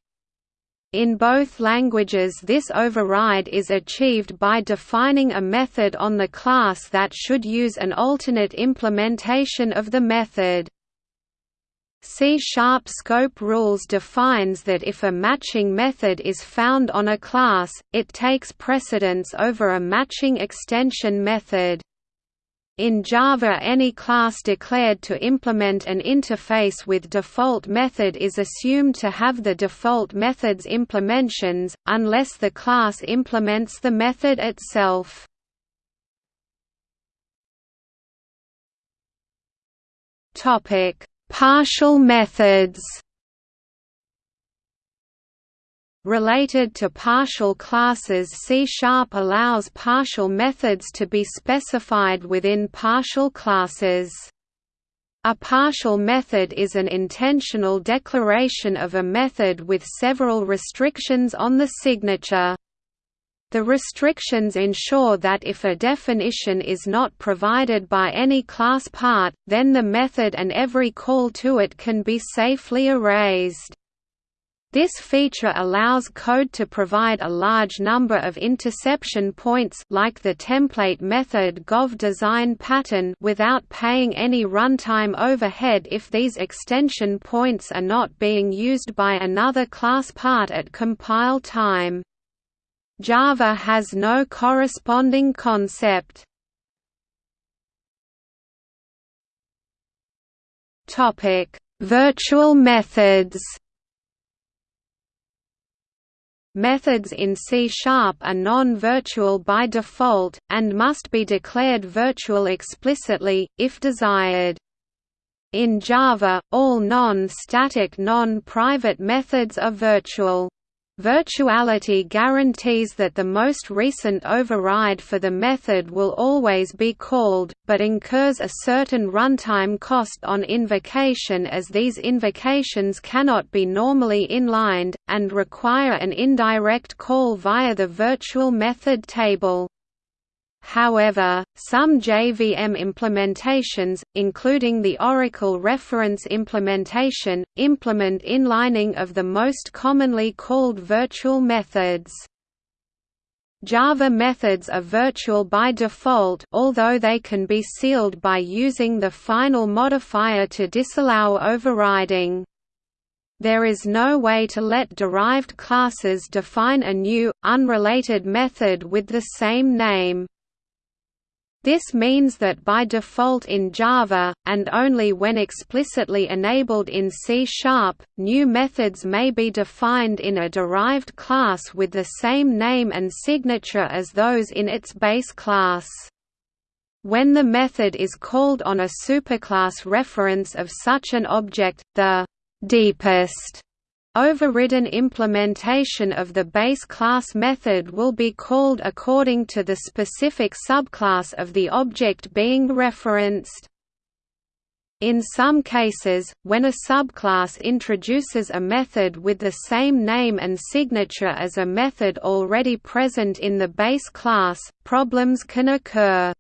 In both languages this override is achieved by defining a method on the class that should use an alternate implementation of the method. C-sharp scope rules defines that if a matching method is found on a class, it takes precedence over a matching extension method. In Java any class declared to implement an interface with default method is assumed to have the default method's implementations, unless the class implements the method itself. Partial methods Related to partial classes C-sharp allows partial methods to be specified within partial classes. A partial method is an intentional declaration of a method with several restrictions on the signature. The restrictions ensure that if a definition is not provided by any class part, then the method and every call to it can be safely erased. This feature allows code to provide a large number of interception points like the template method GoF govdesign pattern without paying any runtime overhead if these extension points are not being used by another class part at compile time. Java has no corresponding concept. Topic: Virtual methods. Methods in C-sharp are non-virtual by default, and must be declared virtual explicitly, if desired. In Java, all non-static non-private methods are virtual. Virtuality guarantees that the most recent override for the method will always be called, but incurs a certain runtime cost on invocation as these invocations cannot be normally inlined, and require an indirect call via the virtual method table. However, some JVM implementations, including the Oracle reference implementation, implement inlining of the most commonly called virtual methods. Java methods are virtual by default although they can be sealed by using the final modifier to disallow overriding. There is no way to let derived classes define a new, unrelated method with the same name. This means that by default in Java, and only when explicitly enabled in C-sharp, new methods may be defined in a derived class with the same name and signature as those in its base class. When the method is called on a superclass reference of such an object, the deepest Overridden implementation of the base class method will be called according to the specific subclass of the object being referenced. In some cases, when a subclass introduces a method with the same name and signature as a method already present in the base class, problems can occur.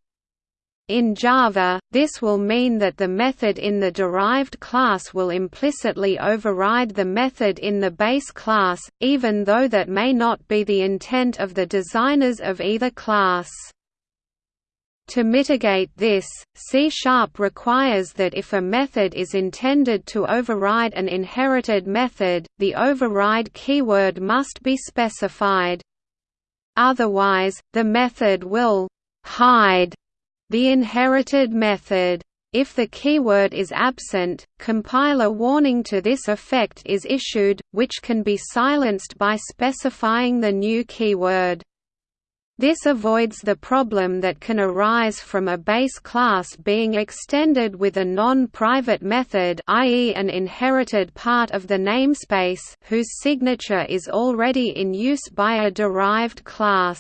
In Java, this will mean that the method in the derived class will implicitly override the method in the base class, even though that may not be the intent of the designers of either class. To mitigate this, C-sharp requires that if a method is intended to override an inherited method, the override keyword must be specified. Otherwise, the method will «hide» The inherited method. If the keyword is absent, compiler warning to this effect is issued, which can be silenced by specifying the new keyword. This avoids the problem that can arise from a base class being extended with a non-private method i.e. an inherited part of the namespace whose signature is already in use by a derived class.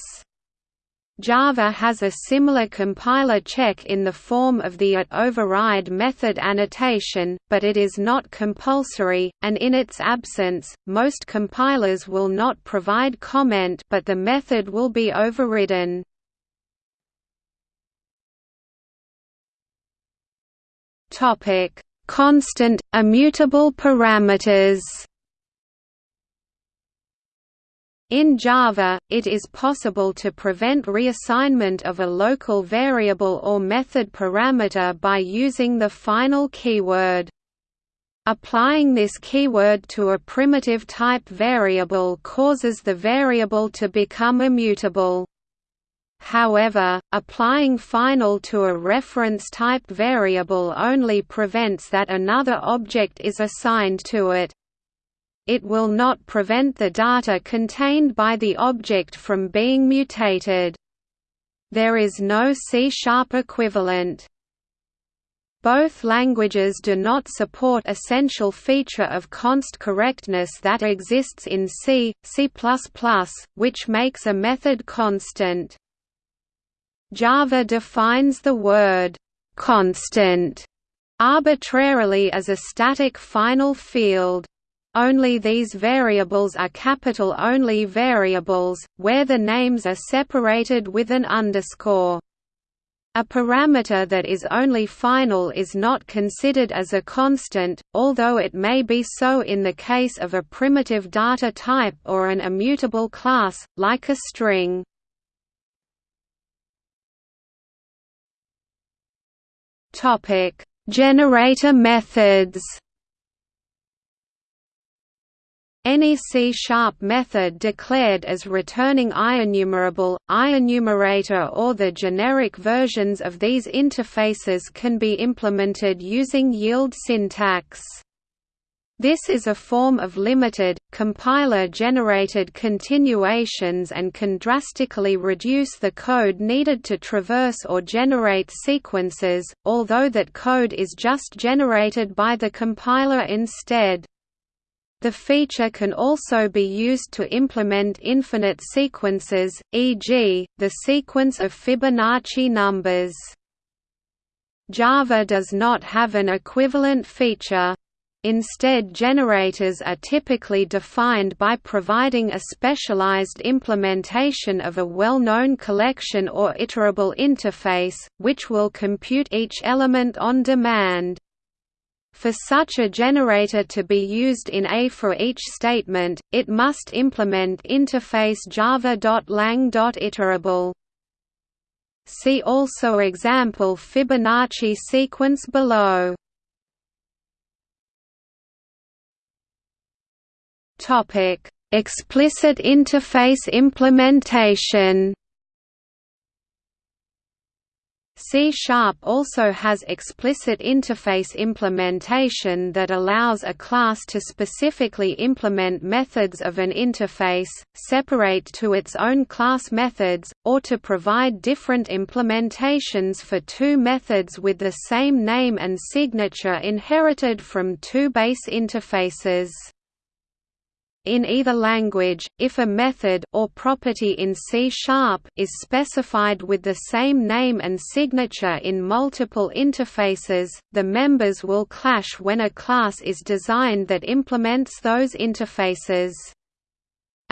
Java has a similar compiler check in the form of the at override method annotation, but it is not compulsory, and in its absence, most compilers will not provide comment but the method will be overridden. Constant, immutable parameters In Java, it is possible to prevent reassignment of a local variable or method parameter by using the final keyword. Applying this keyword to a primitive type variable causes the variable to become immutable. However, applying final to a reference type variable only prevents that another object is assigned to it, it will not prevent the data contained by the object from being mutated. There is no C-sharp equivalent. Both languages do not support essential feature of const correctness that exists in C, C++, which makes a method constant. Java defines the word constant arbitrarily as a static final field. Only these variables are capital-only variables, where the names are separated with an underscore. A parameter that is only final is not considered as a constant, although it may be so in the case of a primitive data type or an immutable class, like a string. Generator methods any C-sharp method declared as returning IEnumerable, IEnumerator or the generic versions of these interfaces can be implemented using yield syntax. This is a form of limited, compiler-generated continuations and can drastically reduce the code needed to traverse or generate sequences, although that code is just generated by the compiler instead. The feature can also be used to implement infinite sequences, e.g., the sequence of Fibonacci numbers. Java does not have an equivalent feature. Instead generators are typically defined by providing a specialized implementation of a well-known collection or iterable interface, which will compute each element on demand. For such a generator to be used in A for each statement, it must implement interface java.lang.iterable. See also example Fibonacci sequence below. Explicit interface implementation. C-sharp also has explicit interface implementation that allows a class to specifically implement methods of an interface, separate to its own class methods, or to provide different implementations for two methods with the same name and signature inherited from two base interfaces. In either language, if a method or property in C-sharp is specified with the same name and signature in multiple interfaces, the members will clash when a class is designed that implements those interfaces.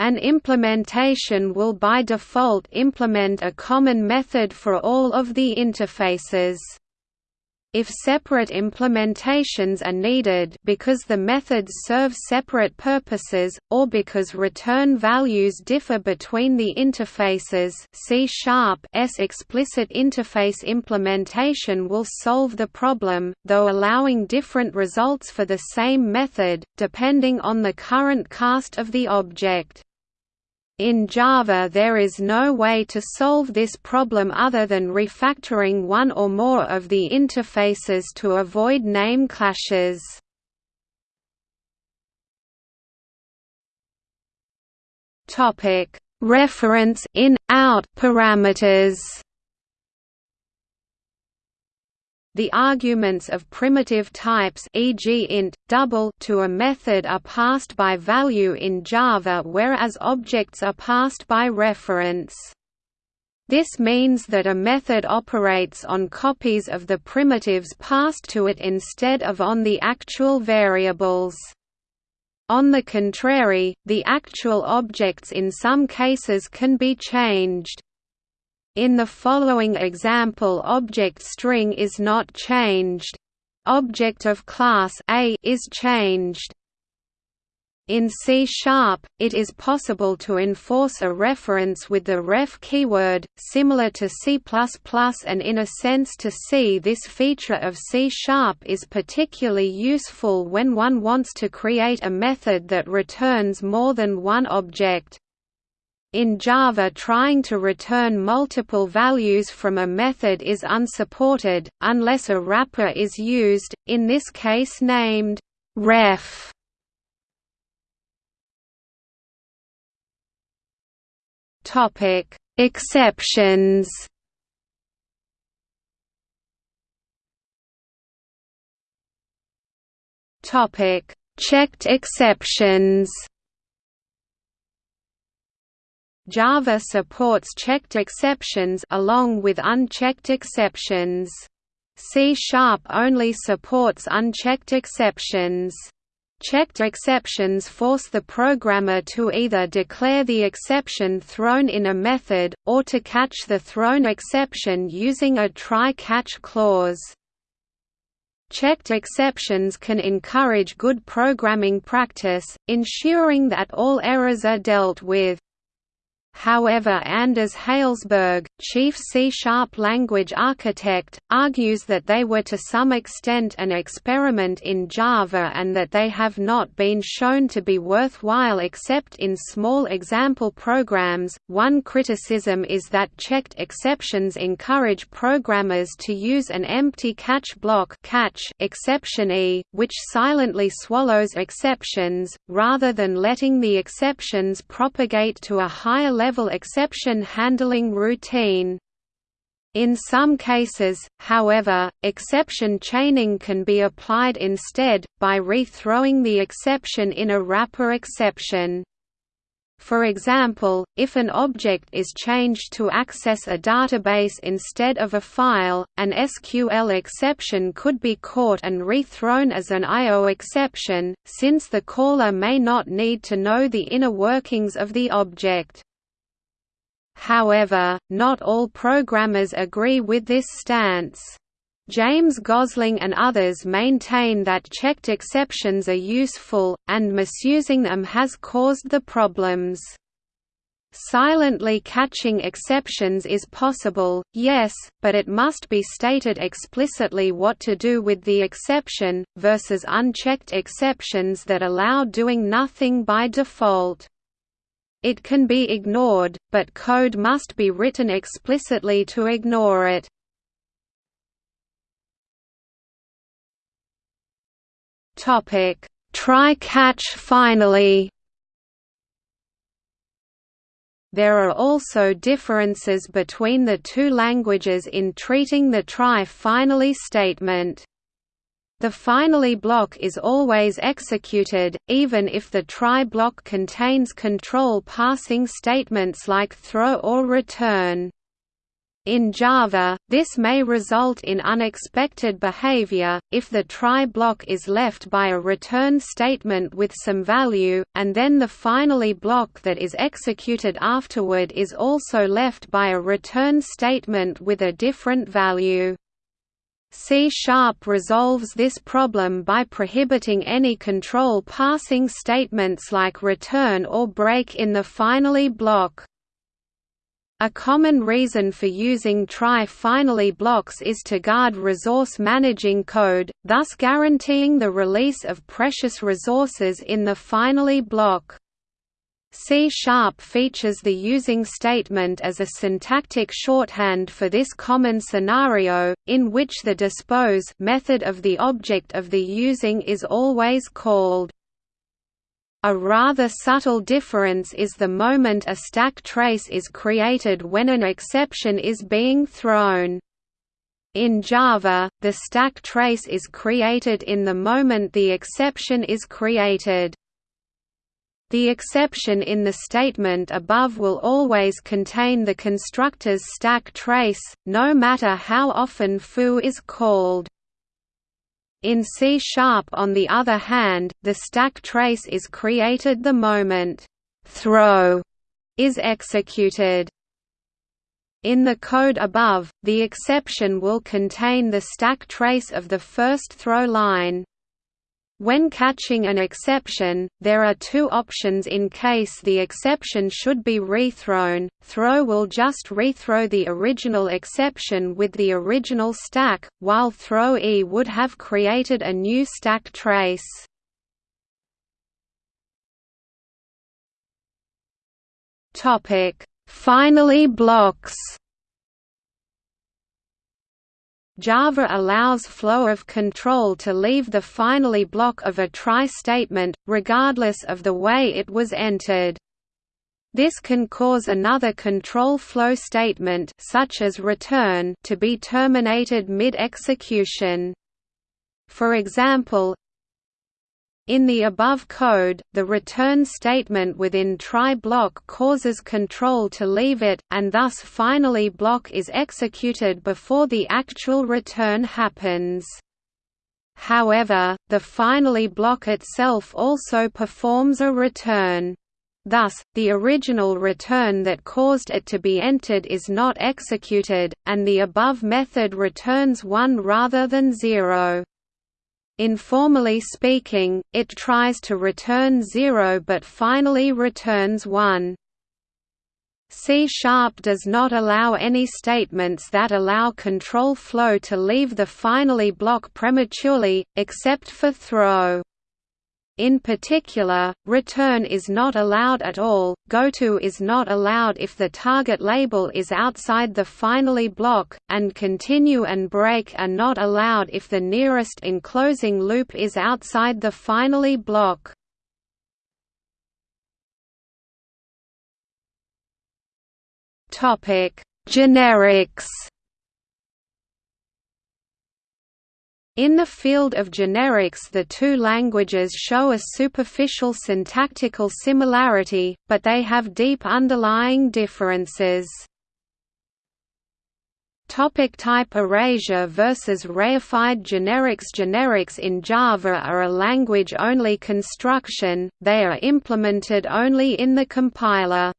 An implementation will by default implement a common method for all of the interfaces. If separate implementations are needed because the methods serve separate purposes, or because return values differ between the interfaces C-sharp-S explicit interface implementation will solve the problem, though allowing different results for the same method, depending on the current cast of the object. In Java there is no way to solve this problem other than refactoring one or more of the interfaces to avoid name clashes. Reference in-out parameters The arguments of primitive types e.g. int, double to a method are passed by value in Java whereas objects are passed by reference. This means that a method operates on copies of the primitives passed to it instead of on the actual variables. On the contrary, the actual objects in some cases can be changed. In the following example object string is not changed. Object of class A is changed. In C-sharp, it is possible to enforce a reference with the ref keyword, similar to C++ and in a sense to C. This feature of C-sharp is particularly useful when one wants to create a method that returns more than one object. In Java trying to return multiple values from a method is unsupported, unless a wrapper is used, in this case named ref. Topic: Exceptions. Topic: Checked exceptions. Java supports checked exceptions along with unchecked exceptions. C-sharp only supports unchecked exceptions. Checked exceptions force the programmer to either declare the exception thrown in a method, or to catch the thrown exception using a try-catch clause. Checked exceptions can encourage good programming practice, ensuring that all errors are dealt with. However Anders Hejlsberg, chief C-sharp language architect, argues that they were to some extent an experiment in Java and that they have not been shown to be worthwhile except in small example programs. One criticism is that checked exceptions encourage programmers to use an empty catch block catch exception e, which silently swallows exceptions, rather than letting the exceptions propagate to a higher level exception handling routine. In some cases, however, exception chaining can be applied instead, by rethrowing the exception in a wrapper exception. For example, if an object is changed to access a database instead of a file, an SQL exception could be caught and rethrown as an I.O. exception, since the caller may not need to know the inner workings of the object. However, not all programmers agree with this stance. James Gosling and others maintain that checked exceptions are useful, and misusing them has caused the problems. Silently catching exceptions is possible, yes, but it must be stated explicitly what to do with the exception, versus unchecked exceptions that allow doing nothing by default. It can be ignored, but code must be written explicitly to ignore it. Topic: Try catch finally. There are also differences between the two languages in treating the try finally statement. The finally block is always executed, even if the try block contains control passing statements like throw or return. In Java, this may result in unexpected behavior, if the try block is left by a return statement with some value, and then the finally block that is executed afterward is also left by a return statement with a different value. C-sharp resolves this problem by prohibiting any control passing statements like return or break in the finally block. A common reason for using try-finally blocks is to guard resource managing code, thus guaranteeing the release of precious resources in the finally block. C-sharp features the using statement as a syntactic shorthand for this common scenario, in which the dispose method of the object of the using is always called. A rather subtle difference is the moment a stack trace is created when an exception is being thrown. In Java, the stack trace is created in the moment the exception is created. The exception in the statement above will always contain the constructor's stack trace, no matter how often foo is called. In C-sharp on the other hand, the stack trace is created the moment throw is executed. In the code above, the exception will contain the stack trace of the first throw line. When catching an exception, there are two options in case the exception should be rethrown. Throw will just rethrow the original exception with the original stack, while throw E would have created a new stack trace. Finally blocks. Java allows flow of control to leave the finally block of a try statement, regardless of the way it was entered. This can cause another control flow statement such as return to be terminated mid-execution. For example, in the above code, the return statement within try block causes control to leave it, and thus finally block is executed before the actual return happens. However, the finally block itself also performs a return. Thus, the original return that caused it to be entered is not executed, and the above method returns 1 rather than 0. Informally speaking, it tries to return 0 but finally returns 1. C-sharp does not allow any statements that allow control flow to leave the finally block prematurely, except for throw. In particular, return is not allowed at all, goto is not allowed if the target label is outside the finally block, and continue and break are not allowed if the nearest enclosing loop is outside the finally block. Generics In the field of generics the two languages show a superficial syntactical similarity, but they have deep underlying differences. Topic type erasure versus reified generics Generics in Java are a language-only construction, they are implemented only in the compiler.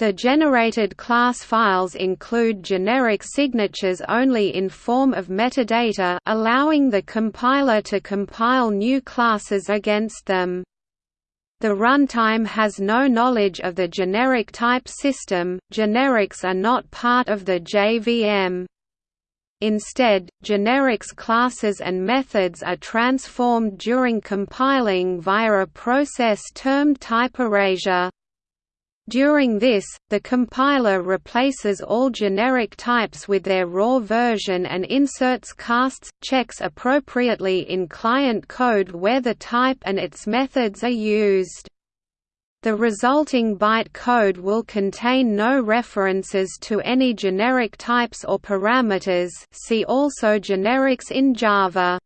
The generated class files include generic signatures only in form of metadata allowing the compiler to compile new classes against them. The runtime has no knowledge of the generic type system, generics are not part of the JVM. Instead, generics classes and methods are transformed during compiling via a process termed type erasure. During this, the compiler replaces all generic types with their raw version and inserts casts, checks appropriately in client code where the type and its methods are used. The resulting byte code will contain no references to any generic types or parameters see also generics in Java.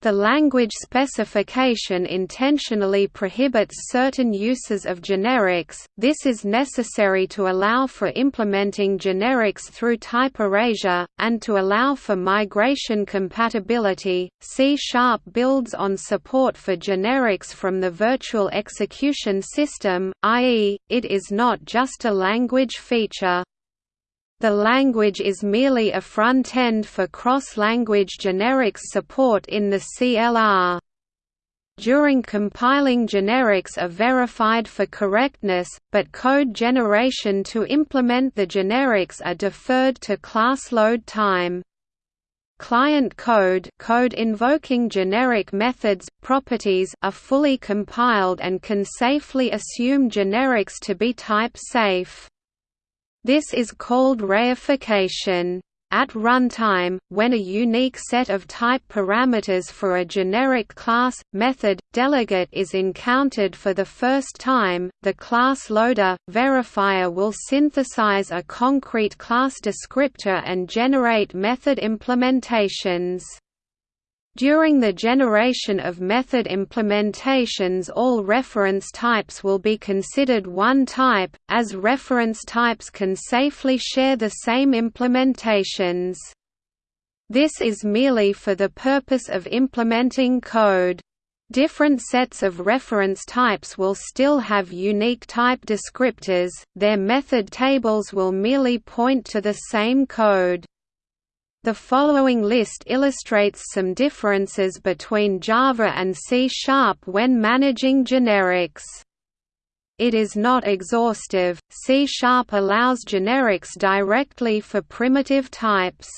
The language specification intentionally prohibits certain uses of generics, this is necessary to allow for implementing generics through type erasure, and to allow for migration compatibility. C Sharp builds on support for generics from the virtual execution system, i.e., it is not just a language feature. The language is merely a front-end for cross-language generics support in the CLR. During compiling generics are verified for correctness, but code generation to implement the generics are deferred to class load time. Client code, code invoking generic methods, properties are fully compiled and can safely assume generics to be type safe. This is called reification. At runtime, when a unique set of type parameters for a generic class, method, delegate is encountered for the first time, the class loader, verifier will synthesize a concrete class descriptor and generate method implementations. During the generation of method implementations all reference types will be considered one type, as reference types can safely share the same implementations. This is merely for the purpose of implementing code. Different sets of reference types will still have unique type descriptors, their method tables will merely point to the same code. The following list illustrates some differences between Java and C-sharp when managing generics. It is not exhaustive, C-sharp allows generics directly for primitive types.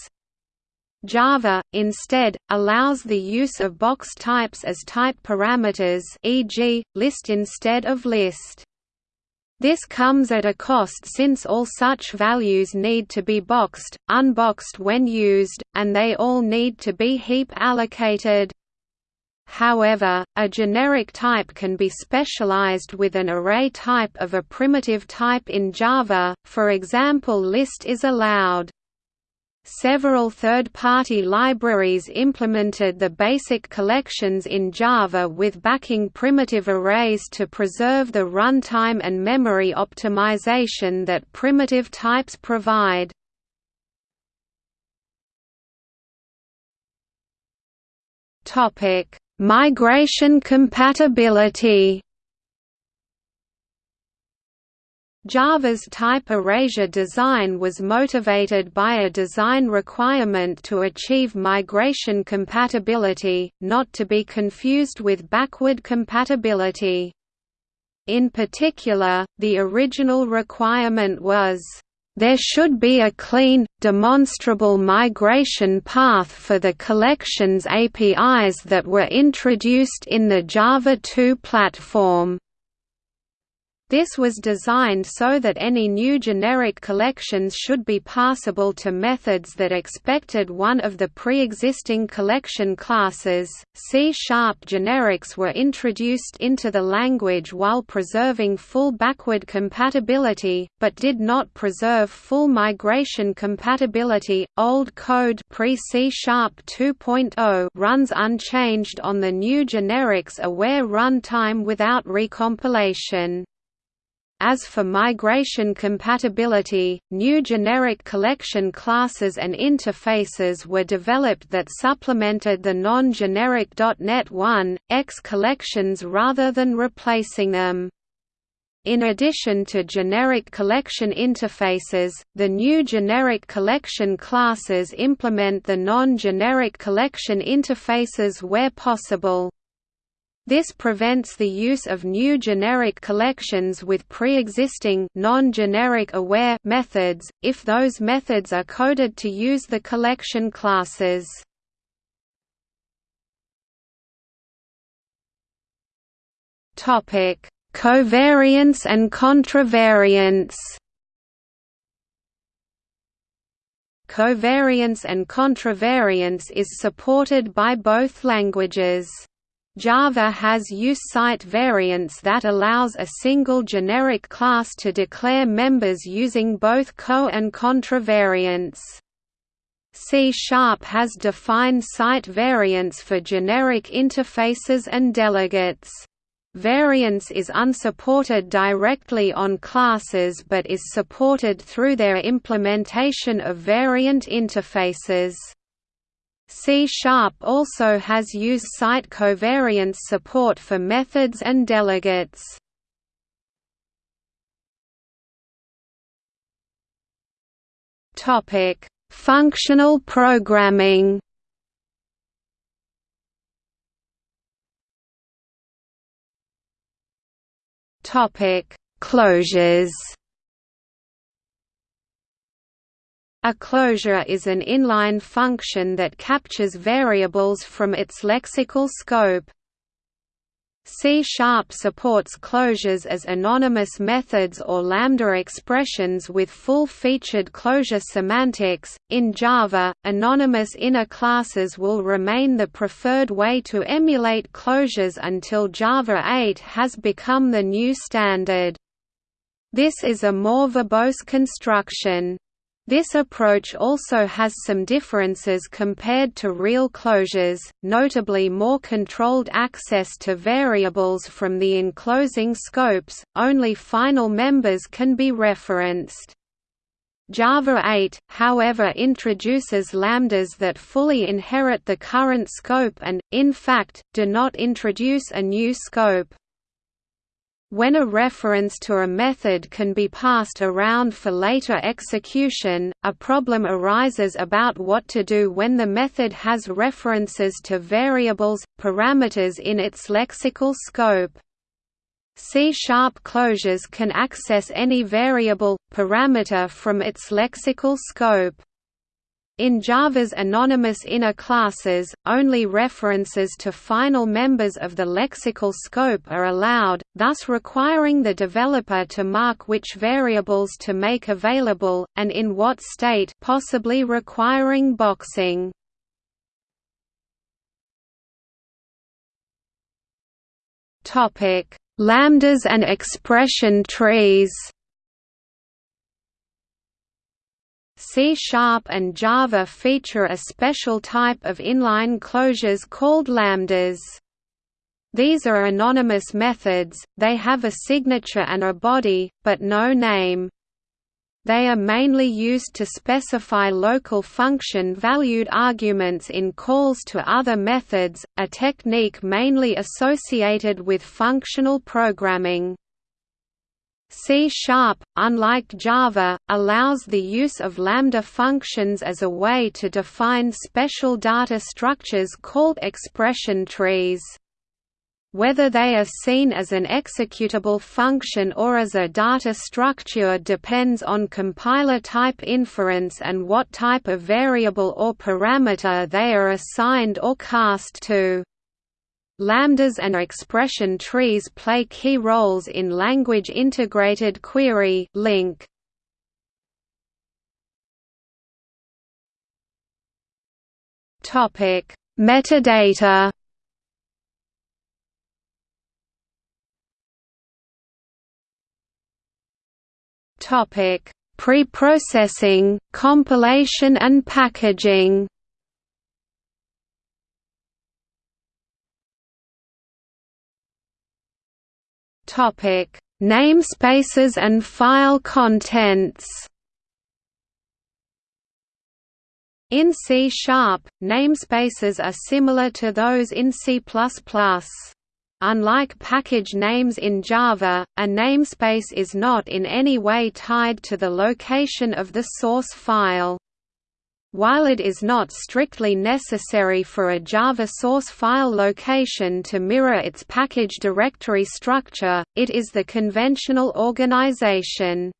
Java, instead, allows the use of box types as type parameters e.g., list instead of list. This comes at a cost since all such values need to be boxed, unboxed when used, and they all need to be heap allocated. However, a generic type can be specialized with an array type of a primitive type in Java, for example list is allowed. Several third-party libraries implemented the basic collections in Java with backing primitive arrays to preserve the runtime and memory optimization that primitive types provide. Migration compatibility Java's type erasure design was motivated by a design requirement to achieve migration compatibility, not to be confused with backward compatibility. In particular, the original requirement was, "...there should be a clean, demonstrable migration path for the collections APIs that were introduced in the Java 2 platform." This was designed so that any new generic collections should be passable to methods that expected one of the pre-existing collection classes. C-sharp generics were introduced into the language while preserving full backward compatibility, but did not preserve full migration compatibility. Old code pre-C-sharp 2.0 runs unchanged on the new generics aware runtime without recompilation. As for migration compatibility, new generic collection classes and interfaces were developed that supplemented the non-generic .NET 1, X collections rather than replacing them. In addition to generic collection interfaces, the new generic collection classes implement the non-generic collection interfaces where possible. This prevents the use of new generic collections with pre-existing non-generic aware methods, if those methods are coded to use the collection classes. Topic: Covariance and contravariance. Covariance and contravariance is supported by both languages. Java has use site variants that allows a single generic class to declare members using both co- and contravariants. C-sharp has defined site variants for generic interfaces and delegates. Variance is unsupported directly on classes but is supported through their implementation of variant interfaces. C-sharp also has use site covariance support for methods and delegates. Topic: Functional programming. Topic: Closures. A closure is an inline function that captures variables from its lexical scope. C-sharp supports closures as anonymous methods or lambda expressions with full-featured closure semantics. In Java, anonymous inner classes will remain the preferred way to emulate closures until Java 8 has become the new standard. This is a more verbose construction. This approach also has some differences compared to real closures, notably more controlled access to variables from the enclosing scopes, only final members can be referenced. Java 8, however introduces lambdas that fully inherit the current scope and, in fact, do not introduce a new scope. When a reference to a method can be passed around for later execution, a problem arises about what to do when the method has references to variables, parameters in its lexical scope. C-sharp closures can access any variable, parameter from its lexical scope. In Java's anonymous inner classes, only references to final members of the lexical scope are allowed, thus requiring the developer to mark which variables to make available, and in what state possibly requiring boxing. Lambdas and expression trees C-sharp and Java feature a special type of inline closures called lambdas. These are anonymous methods, they have a signature and a body, but no name. They are mainly used to specify local function-valued arguments in calls to other methods, a technique mainly associated with functional programming. C-sharp, unlike Java, allows the use of lambda functions as a way to define special data structures called expression trees. Whether they are seen as an executable function or as a data structure depends on compiler type inference and what type of variable or parameter they are assigned or cast to. Lambdas and expression trees play key roles in language integrated query LINQ. Topic: Metadata. Topic: Preprocessing, compilation and packaging. Topic: Namespaces and file contents. In C-sharp, namespaces are similar to those in C++. Unlike package names in Java, a namespace is not in any way tied to the location of the source file. While it is not strictly necessary for a Java source file location to mirror its package directory structure, it is the conventional organization.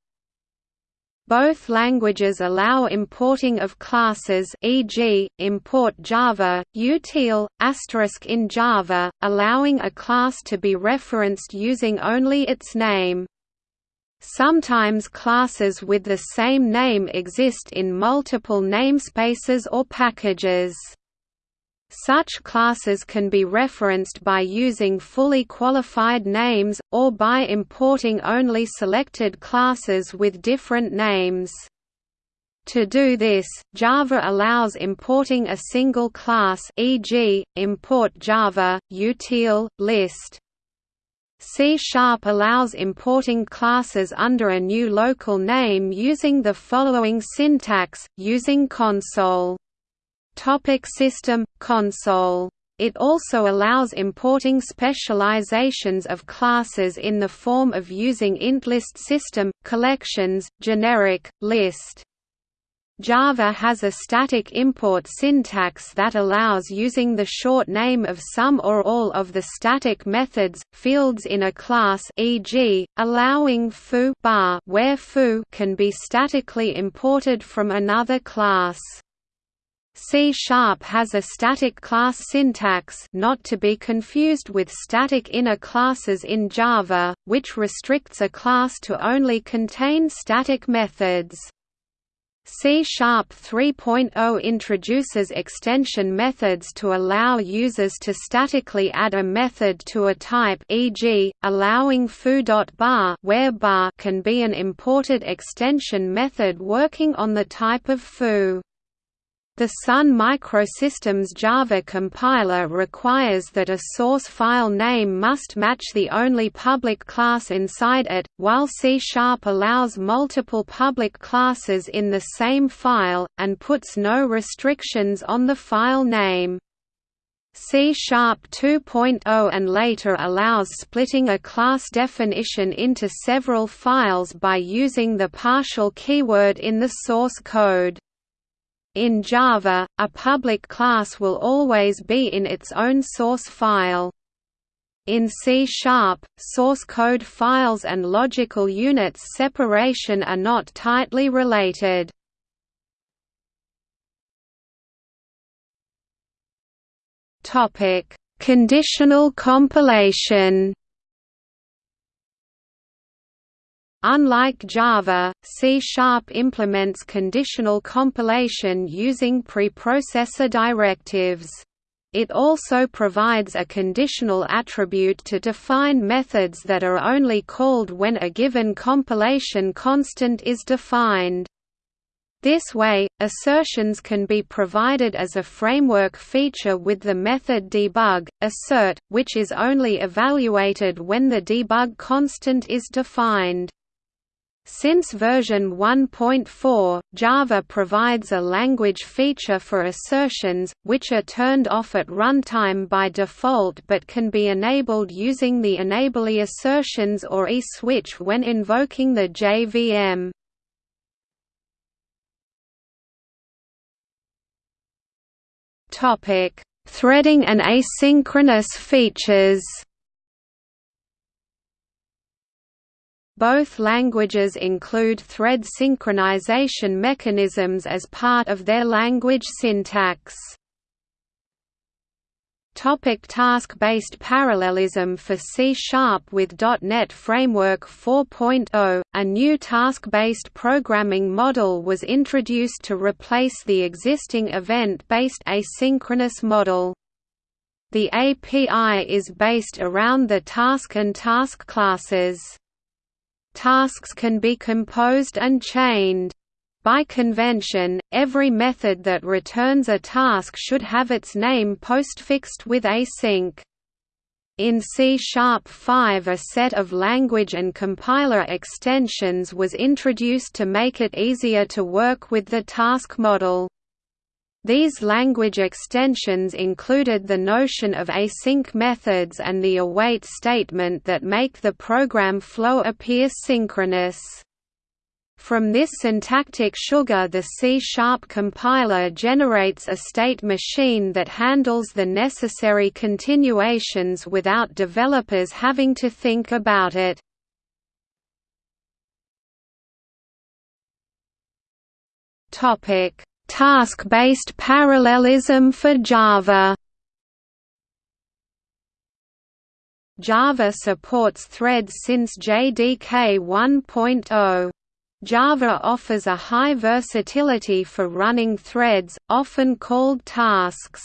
Both languages allow importing of classes e.g., import Java, util, asterisk in Java, allowing a class to be referenced using only its name. Sometimes classes with the same name exist in multiple namespaces or packages. Such classes can be referenced by using fully qualified names, or by importing only selected classes with different names. To do this, Java allows importing a single class e.g., import Java, util, list, C-sharp allows importing classes under a new local name using the following syntax, using console. Topic system, console it also allows importing specializations of classes in the form of using int list system, collections, generic, list. Java has a static import syntax that allows using the short name of some or all of the static methods, fields in a class e.g., allowing foo bar where foo can be statically imported from another class. C-sharp has a static class syntax not to be confused with static inner classes in Java, which restricts a class to only contain static methods. C-sharp 3.0 introduces extension methods to allow users to statically add a method to a type e.g., allowing foo.bar where bar can be an imported extension method working on the type of foo. The Sun Microsystems Java compiler requires that a source file name must match the only public class inside it, while C-sharp allows multiple public classes in the same file, and puts no restrictions on the file name. C Sharp 2.0 and later allows splitting a class definition into several files by using the partial keyword in the source code. In Java, a public class will always be in its own source file. In C source code files and logical units separation are not tightly related. Topic: Conditional compilation. Unlike Java, C-sharp implements conditional compilation using preprocessor directives. It also provides a conditional attribute to define methods that are only called when a given compilation constant is defined. This way, assertions can be provided as a framework feature with the method debug, assert, which is only evaluated when the debug constant is defined. Since version 1.4, Java provides a language feature for assertions, which are turned off at runtime by default but can be enabled using the enablee assertions or e-switch when invoking the JVM. Threading and asynchronous features Both languages include thread synchronization mechanisms as part of their language syntax. Topic task-based parallelism For C-sharp with .NET Framework 4.0, a new task-based programming model was introduced to replace the existing event-based asynchronous model. The API is based around the task and task classes. Tasks can be composed and chained. By convention, every method that returns a task should have its name postfixed with async. In C-sharp 5 a set of language and compiler extensions was introduced to make it easier to work with the task model. These language extensions included the notion of async methods and the await statement that make the program flow appear synchronous. From this syntactic sugar the C-sharp compiler generates a state machine that handles the necessary continuations without developers having to think about it. Topic Task-based parallelism for Java Java supports threads since JDK 1.0. Java offers a high versatility for running threads, often called tasks.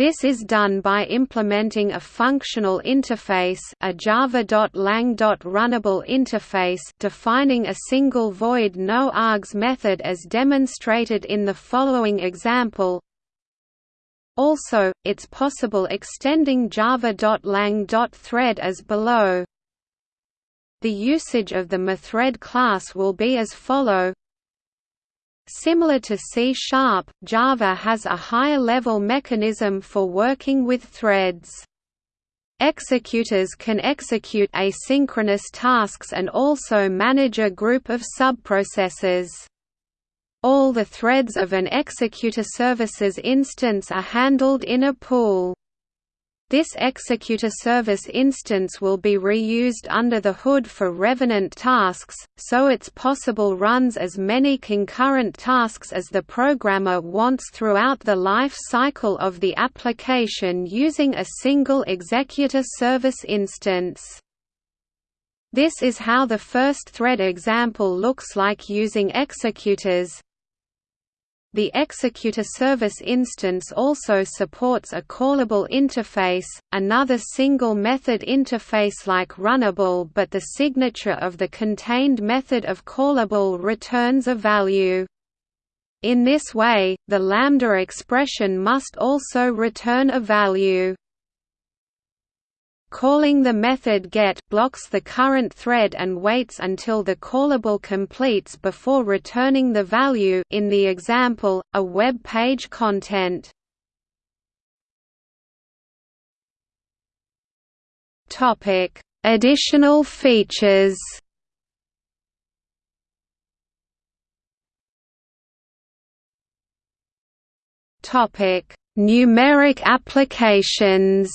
This is done by implementing a functional interface a java.lang.runnable interface defining a single void no args method as demonstrated in the following example. Also, it's possible extending java.lang.thread as below. The usage of the methread class will be as follow Similar to C-sharp, Java has a higher-level mechanism for working with threads. Executors can execute asynchronous tasks and also manage a group of subprocessors. All the threads of an executor services instance are handled in a pool. This executor service instance will be reused under the hood for revenant tasks, so its possible runs as many concurrent tasks as the programmer wants throughout the life cycle of the application using a single executor service instance. This is how the first thread example looks like using executors, the executor service instance also supports a callable interface, another single method interface like runnable but the signature of the contained method of callable returns a value. In this way, the lambda expression must also return a value. Calling the method get blocks the current thread and waits until the callable completes before returning the value in the example, a web page content. Additional features Numeric applications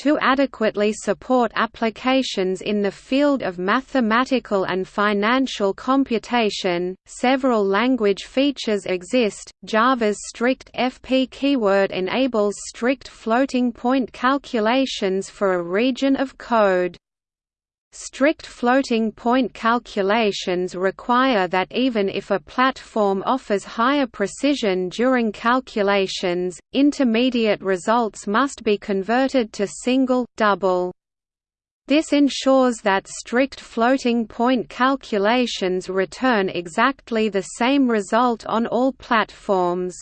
To adequately support applications in the field of mathematical and financial computation, several language features exist. Java's strict FP keyword enables strict floating point calculations for a region of code. Strict floating point calculations require that even if a platform offers higher precision during calculations, intermediate results must be converted to single, double. This ensures that strict floating point calculations return exactly the same result on all platforms.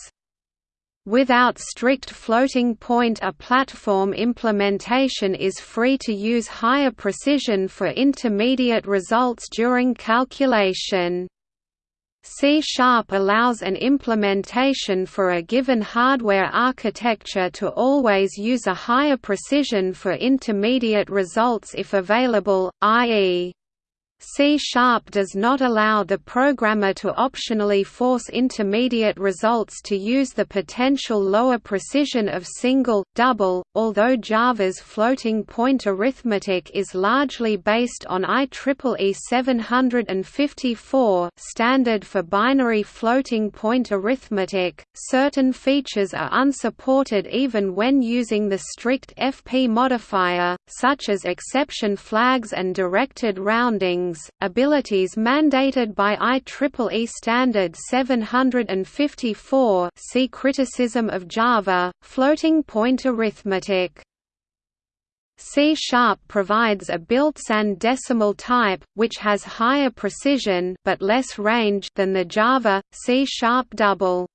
Without strict floating point a platform implementation is free to use higher precision for intermediate results during calculation. C-sharp allows an implementation for a given hardware architecture to always use a higher precision for intermediate results if available, i.e. C-sharp does not allow the programmer to optionally force intermediate results to use the potential lower precision of single, double, although Java's floating point arithmetic is largely based on IEEE 754 standard for binary floating point arithmetic, certain features are unsupported even when using the strict FP modifier, such as exception flags and directed rounding abilities mandated by IEEE Standard 754 see Criticism of Java, floating point arithmetic. C-sharp provides a built-in decimal type, which has higher precision but less range than the Java, C-sharp double.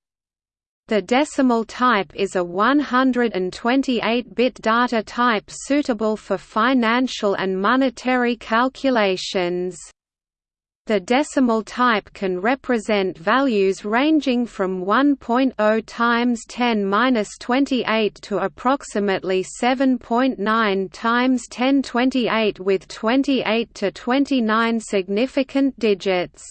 The decimal type is a 128-bit data type suitable for financial and monetary calculations. The decimal type can represent values ranging from 1.0 times 10^-28 to approximately 7.9 times 10^28 with 28 to 29 significant digits.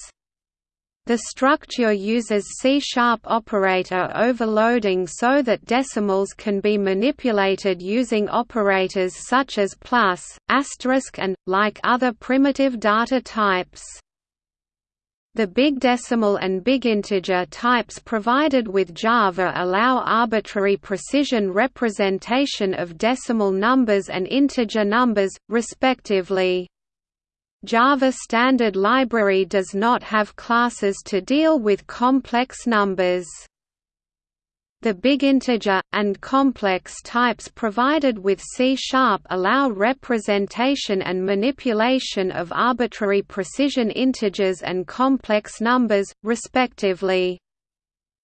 The structure uses C-sharp operator overloading so that decimals can be manipulated using operators such as plus, asterisk and, like other primitive data types. The big decimal and big integer types provided with Java allow arbitrary precision representation of decimal numbers and integer numbers, respectively. Java Standard Library does not have classes to deal with complex numbers. The big integer, and complex types provided with C-sharp allow representation and manipulation of arbitrary precision integers and complex numbers, respectively.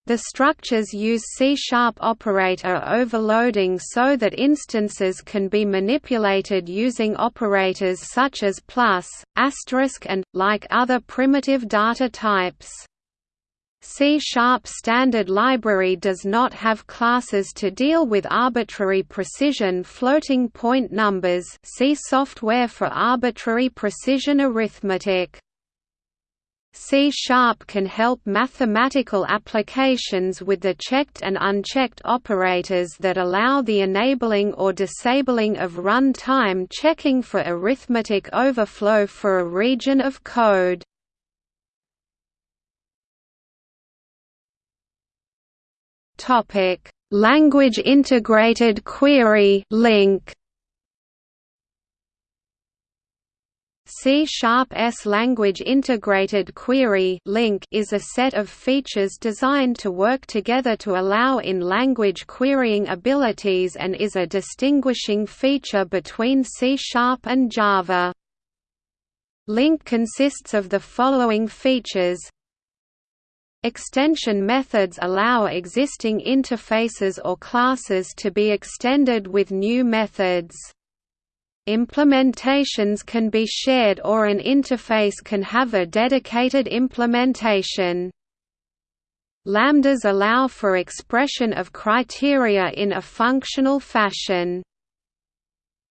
The structures use C-sharp operator overloading so that instances can be manipulated using operators such as plus, asterisk and, like other primitive data types. C-sharp standard library does not have classes to deal with arbitrary precision floating point numbers see software for arbitrary precision arithmetic. C-sharp can help mathematical applications with the checked and unchecked operators that allow the enabling or disabling of run-time checking for arithmetic overflow for a region of code. Language Integrated Query LINQ C-sharp-S Language Integrated Query LINQ is a set of features designed to work together to allow in-language querying abilities and is a distinguishing feature between C-sharp and Java. LINQ consists of the following features Extension methods allow existing interfaces or classes to be extended with new methods. Implementations can be shared or an interface can have a dedicated implementation. Lambdas allow for expression of criteria in a functional fashion.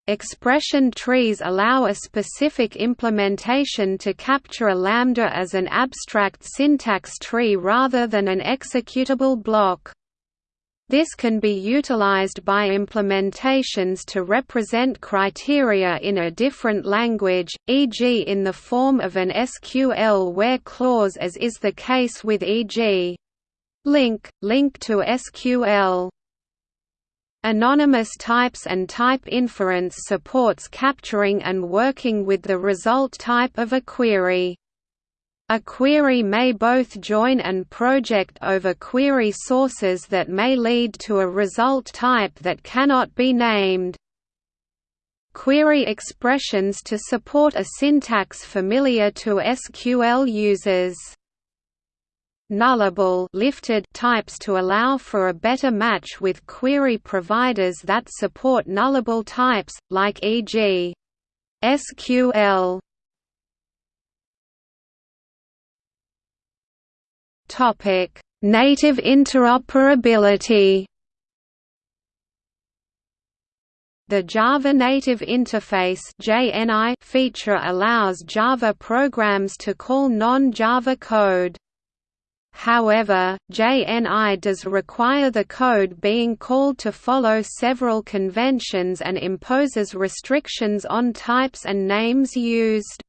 Expression trees allow a specific implementation to capture a lambda as an abstract syntax tree rather than an executable block. This can be utilized by implementations to represent criteria in a different language, e.g. in the form of an SQL where clause as is the case with e.g. LINQ, LINQ to SQL. Anonymous types and type inference supports capturing and working with the result type of a query. A query may both join and project over query sources that may lead to a result type that cannot be named. Query expressions to support a syntax familiar to SQL users nullable lifted types to allow for a better match with query providers that support nullable types, like e.g. SQL. Topic: Native interoperability. The Java Native Interface (JNI) feature allows Java programs to call non-Java code. However, JNI does require the code being called to follow several conventions and imposes restrictions on types and names used.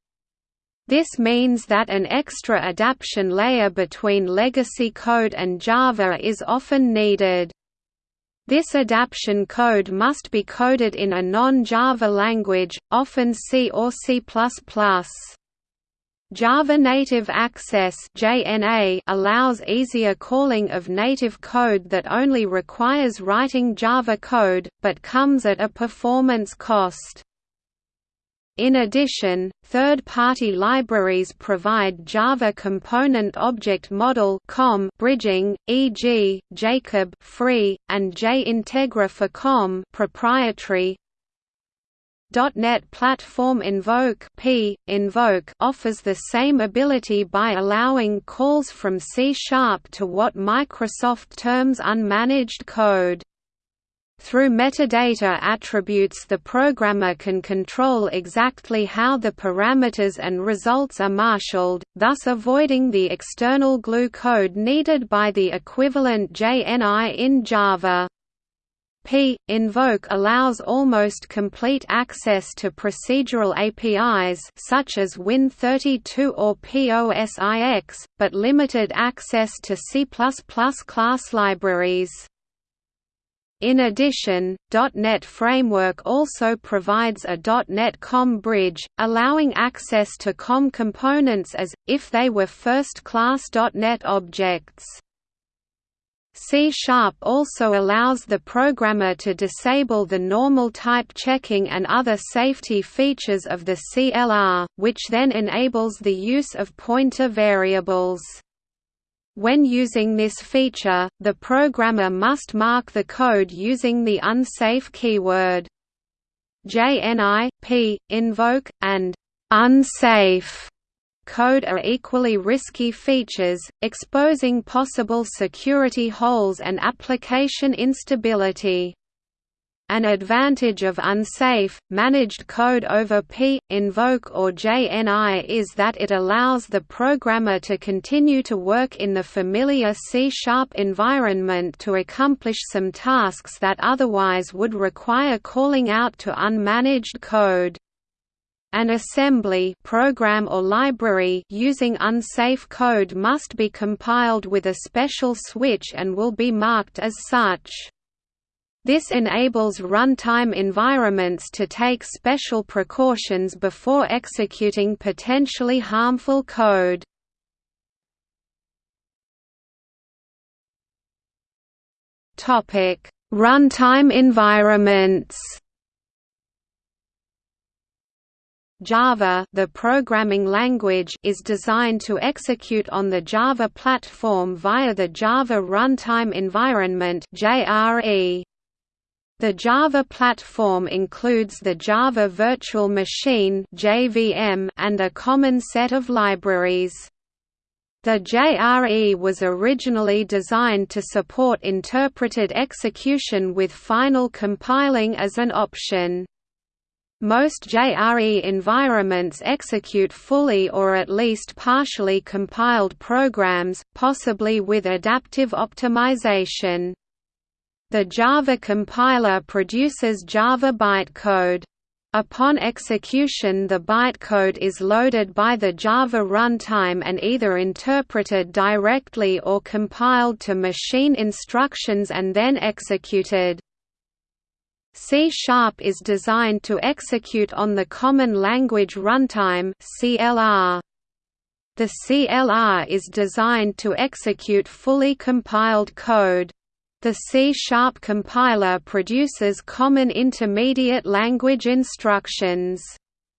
This means that an extra adaption layer between legacy code and Java is often needed. This adaption code must be coded in a non-Java language, often C or C++. Java Native Access allows easier calling of native code that only requires writing Java code, but comes at a performance cost. In addition, third-party libraries provide Java Component Object Model (COM) bridging, e.g., Jacob free and JIntegra for COM proprietary, .NET Platform Invoke P. Invoke offers the same ability by allowing calls from C-sharp to what Microsoft terms unmanaged code. Through metadata attributes the programmer can control exactly how the parameters and results are marshaled, thus avoiding the external glue code needed by the equivalent JNI in Java. P. Invoke allows almost complete access to procedural APIs such as Win32 or POSIX, but limited access to C++ class libraries. In addition, .NET Framework also provides a .NET COM bridge, allowing access to COM components as, if they were first-class .NET objects. C-sharp also allows the programmer to disable the normal type checking and other safety features of the CLR, which then enables the use of pointer variables. When using this feature, the programmer must mark the code using the unsafe keyword. JNI, P, invoke, and unsafe code are equally risky features, exposing possible security holes and application instability. An advantage of unsafe, managed code over P, invoke or JNI is that it allows the programmer to continue to work in the familiar C-sharp environment to accomplish some tasks that otherwise would require calling out to unmanaged code. An assembly program or library using unsafe code must be compiled with a special switch and will be marked as such. This enables runtime environments to take special precautions before executing potentially harmful code. Runtime environments Java the programming language is designed to execute on the Java platform via the Java Runtime Environment JRE. The Java platform includes the Java Virtual Machine and a common set of libraries. The JRE was originally designed to support interpreted execution with final compiling as an option. Most JRE environments execute fully or at least partially compiled programs, possibly with adaptive optimization. The Java compiler produces Java bytecode. Upon execution the bytecode is loaded by the Java runtime and either interpreted directly or compiled to machine instructions and then executed. C-sharp is designed to execute on the Common Language Runtime. The CLR is designed to execute fully compiled code. The C-sharp compiler produces common intermediate language instructions.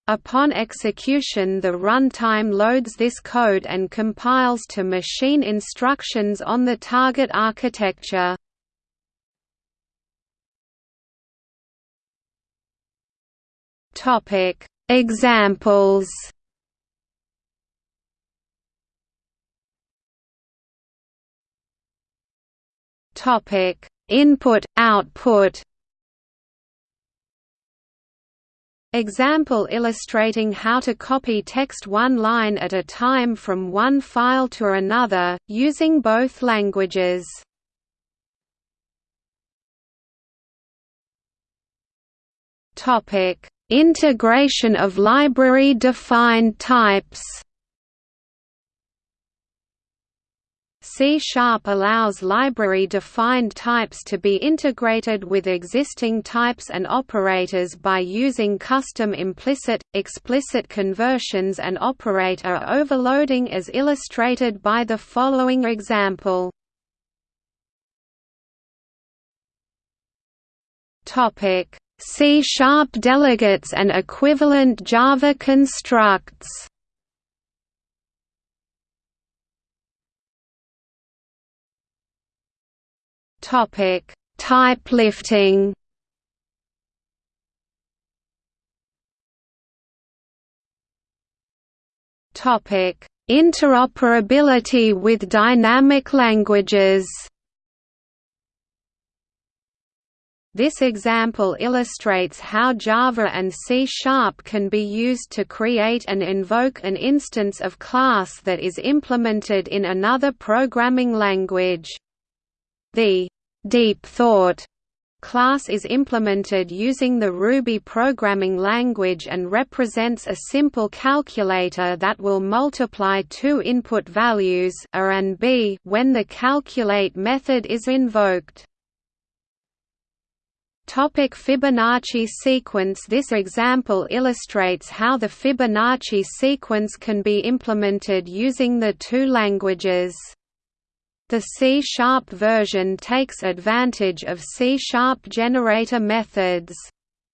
Upon execution the runtime loads this code and compiles to machine instructions on the target architecture. Examples Topic: Input output. Example illustrating how to copy text one line at a time from one file to another, using both languages. Integration of library-defined types C-sharp allows library-defined types to be integrated with existing types and operators by using custom implicit, explicit conversions and operator overloading as illustrated by the following example. C-sharp delegates and equivalent Java constructs Topic: Type lifting. Topic: Interoperability with dynamic languages. This example illustrates how Java and C-sharp can be used to create and invoke an instance of class that is implemented in another programming language. The Deep Thought class is implemented using the Ruby programming language and represents a simple calculator that will multiply two input values a and b when the calculate method is invoked. Topic Fibonacci sequence This example illustrates how the Fibonacci sequence can be implemented using the two languages. The C-sharp version takes advantage of C-sharp generator methods.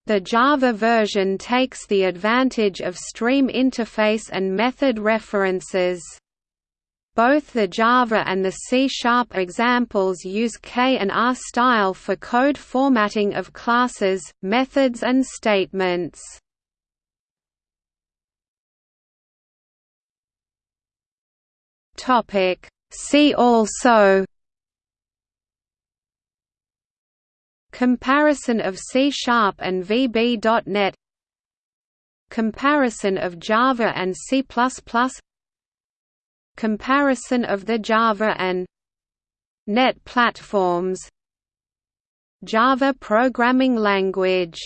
The Java version takes the advantage of stream interface and method references. Both the Java and the C-sharp examples use K and R style for code formatting of classes, methods and statements. Topic See also Comparison of C-sharp and VB.NET Comparison of Java and C++ Comparison of the Java and .NET platforms Java programming language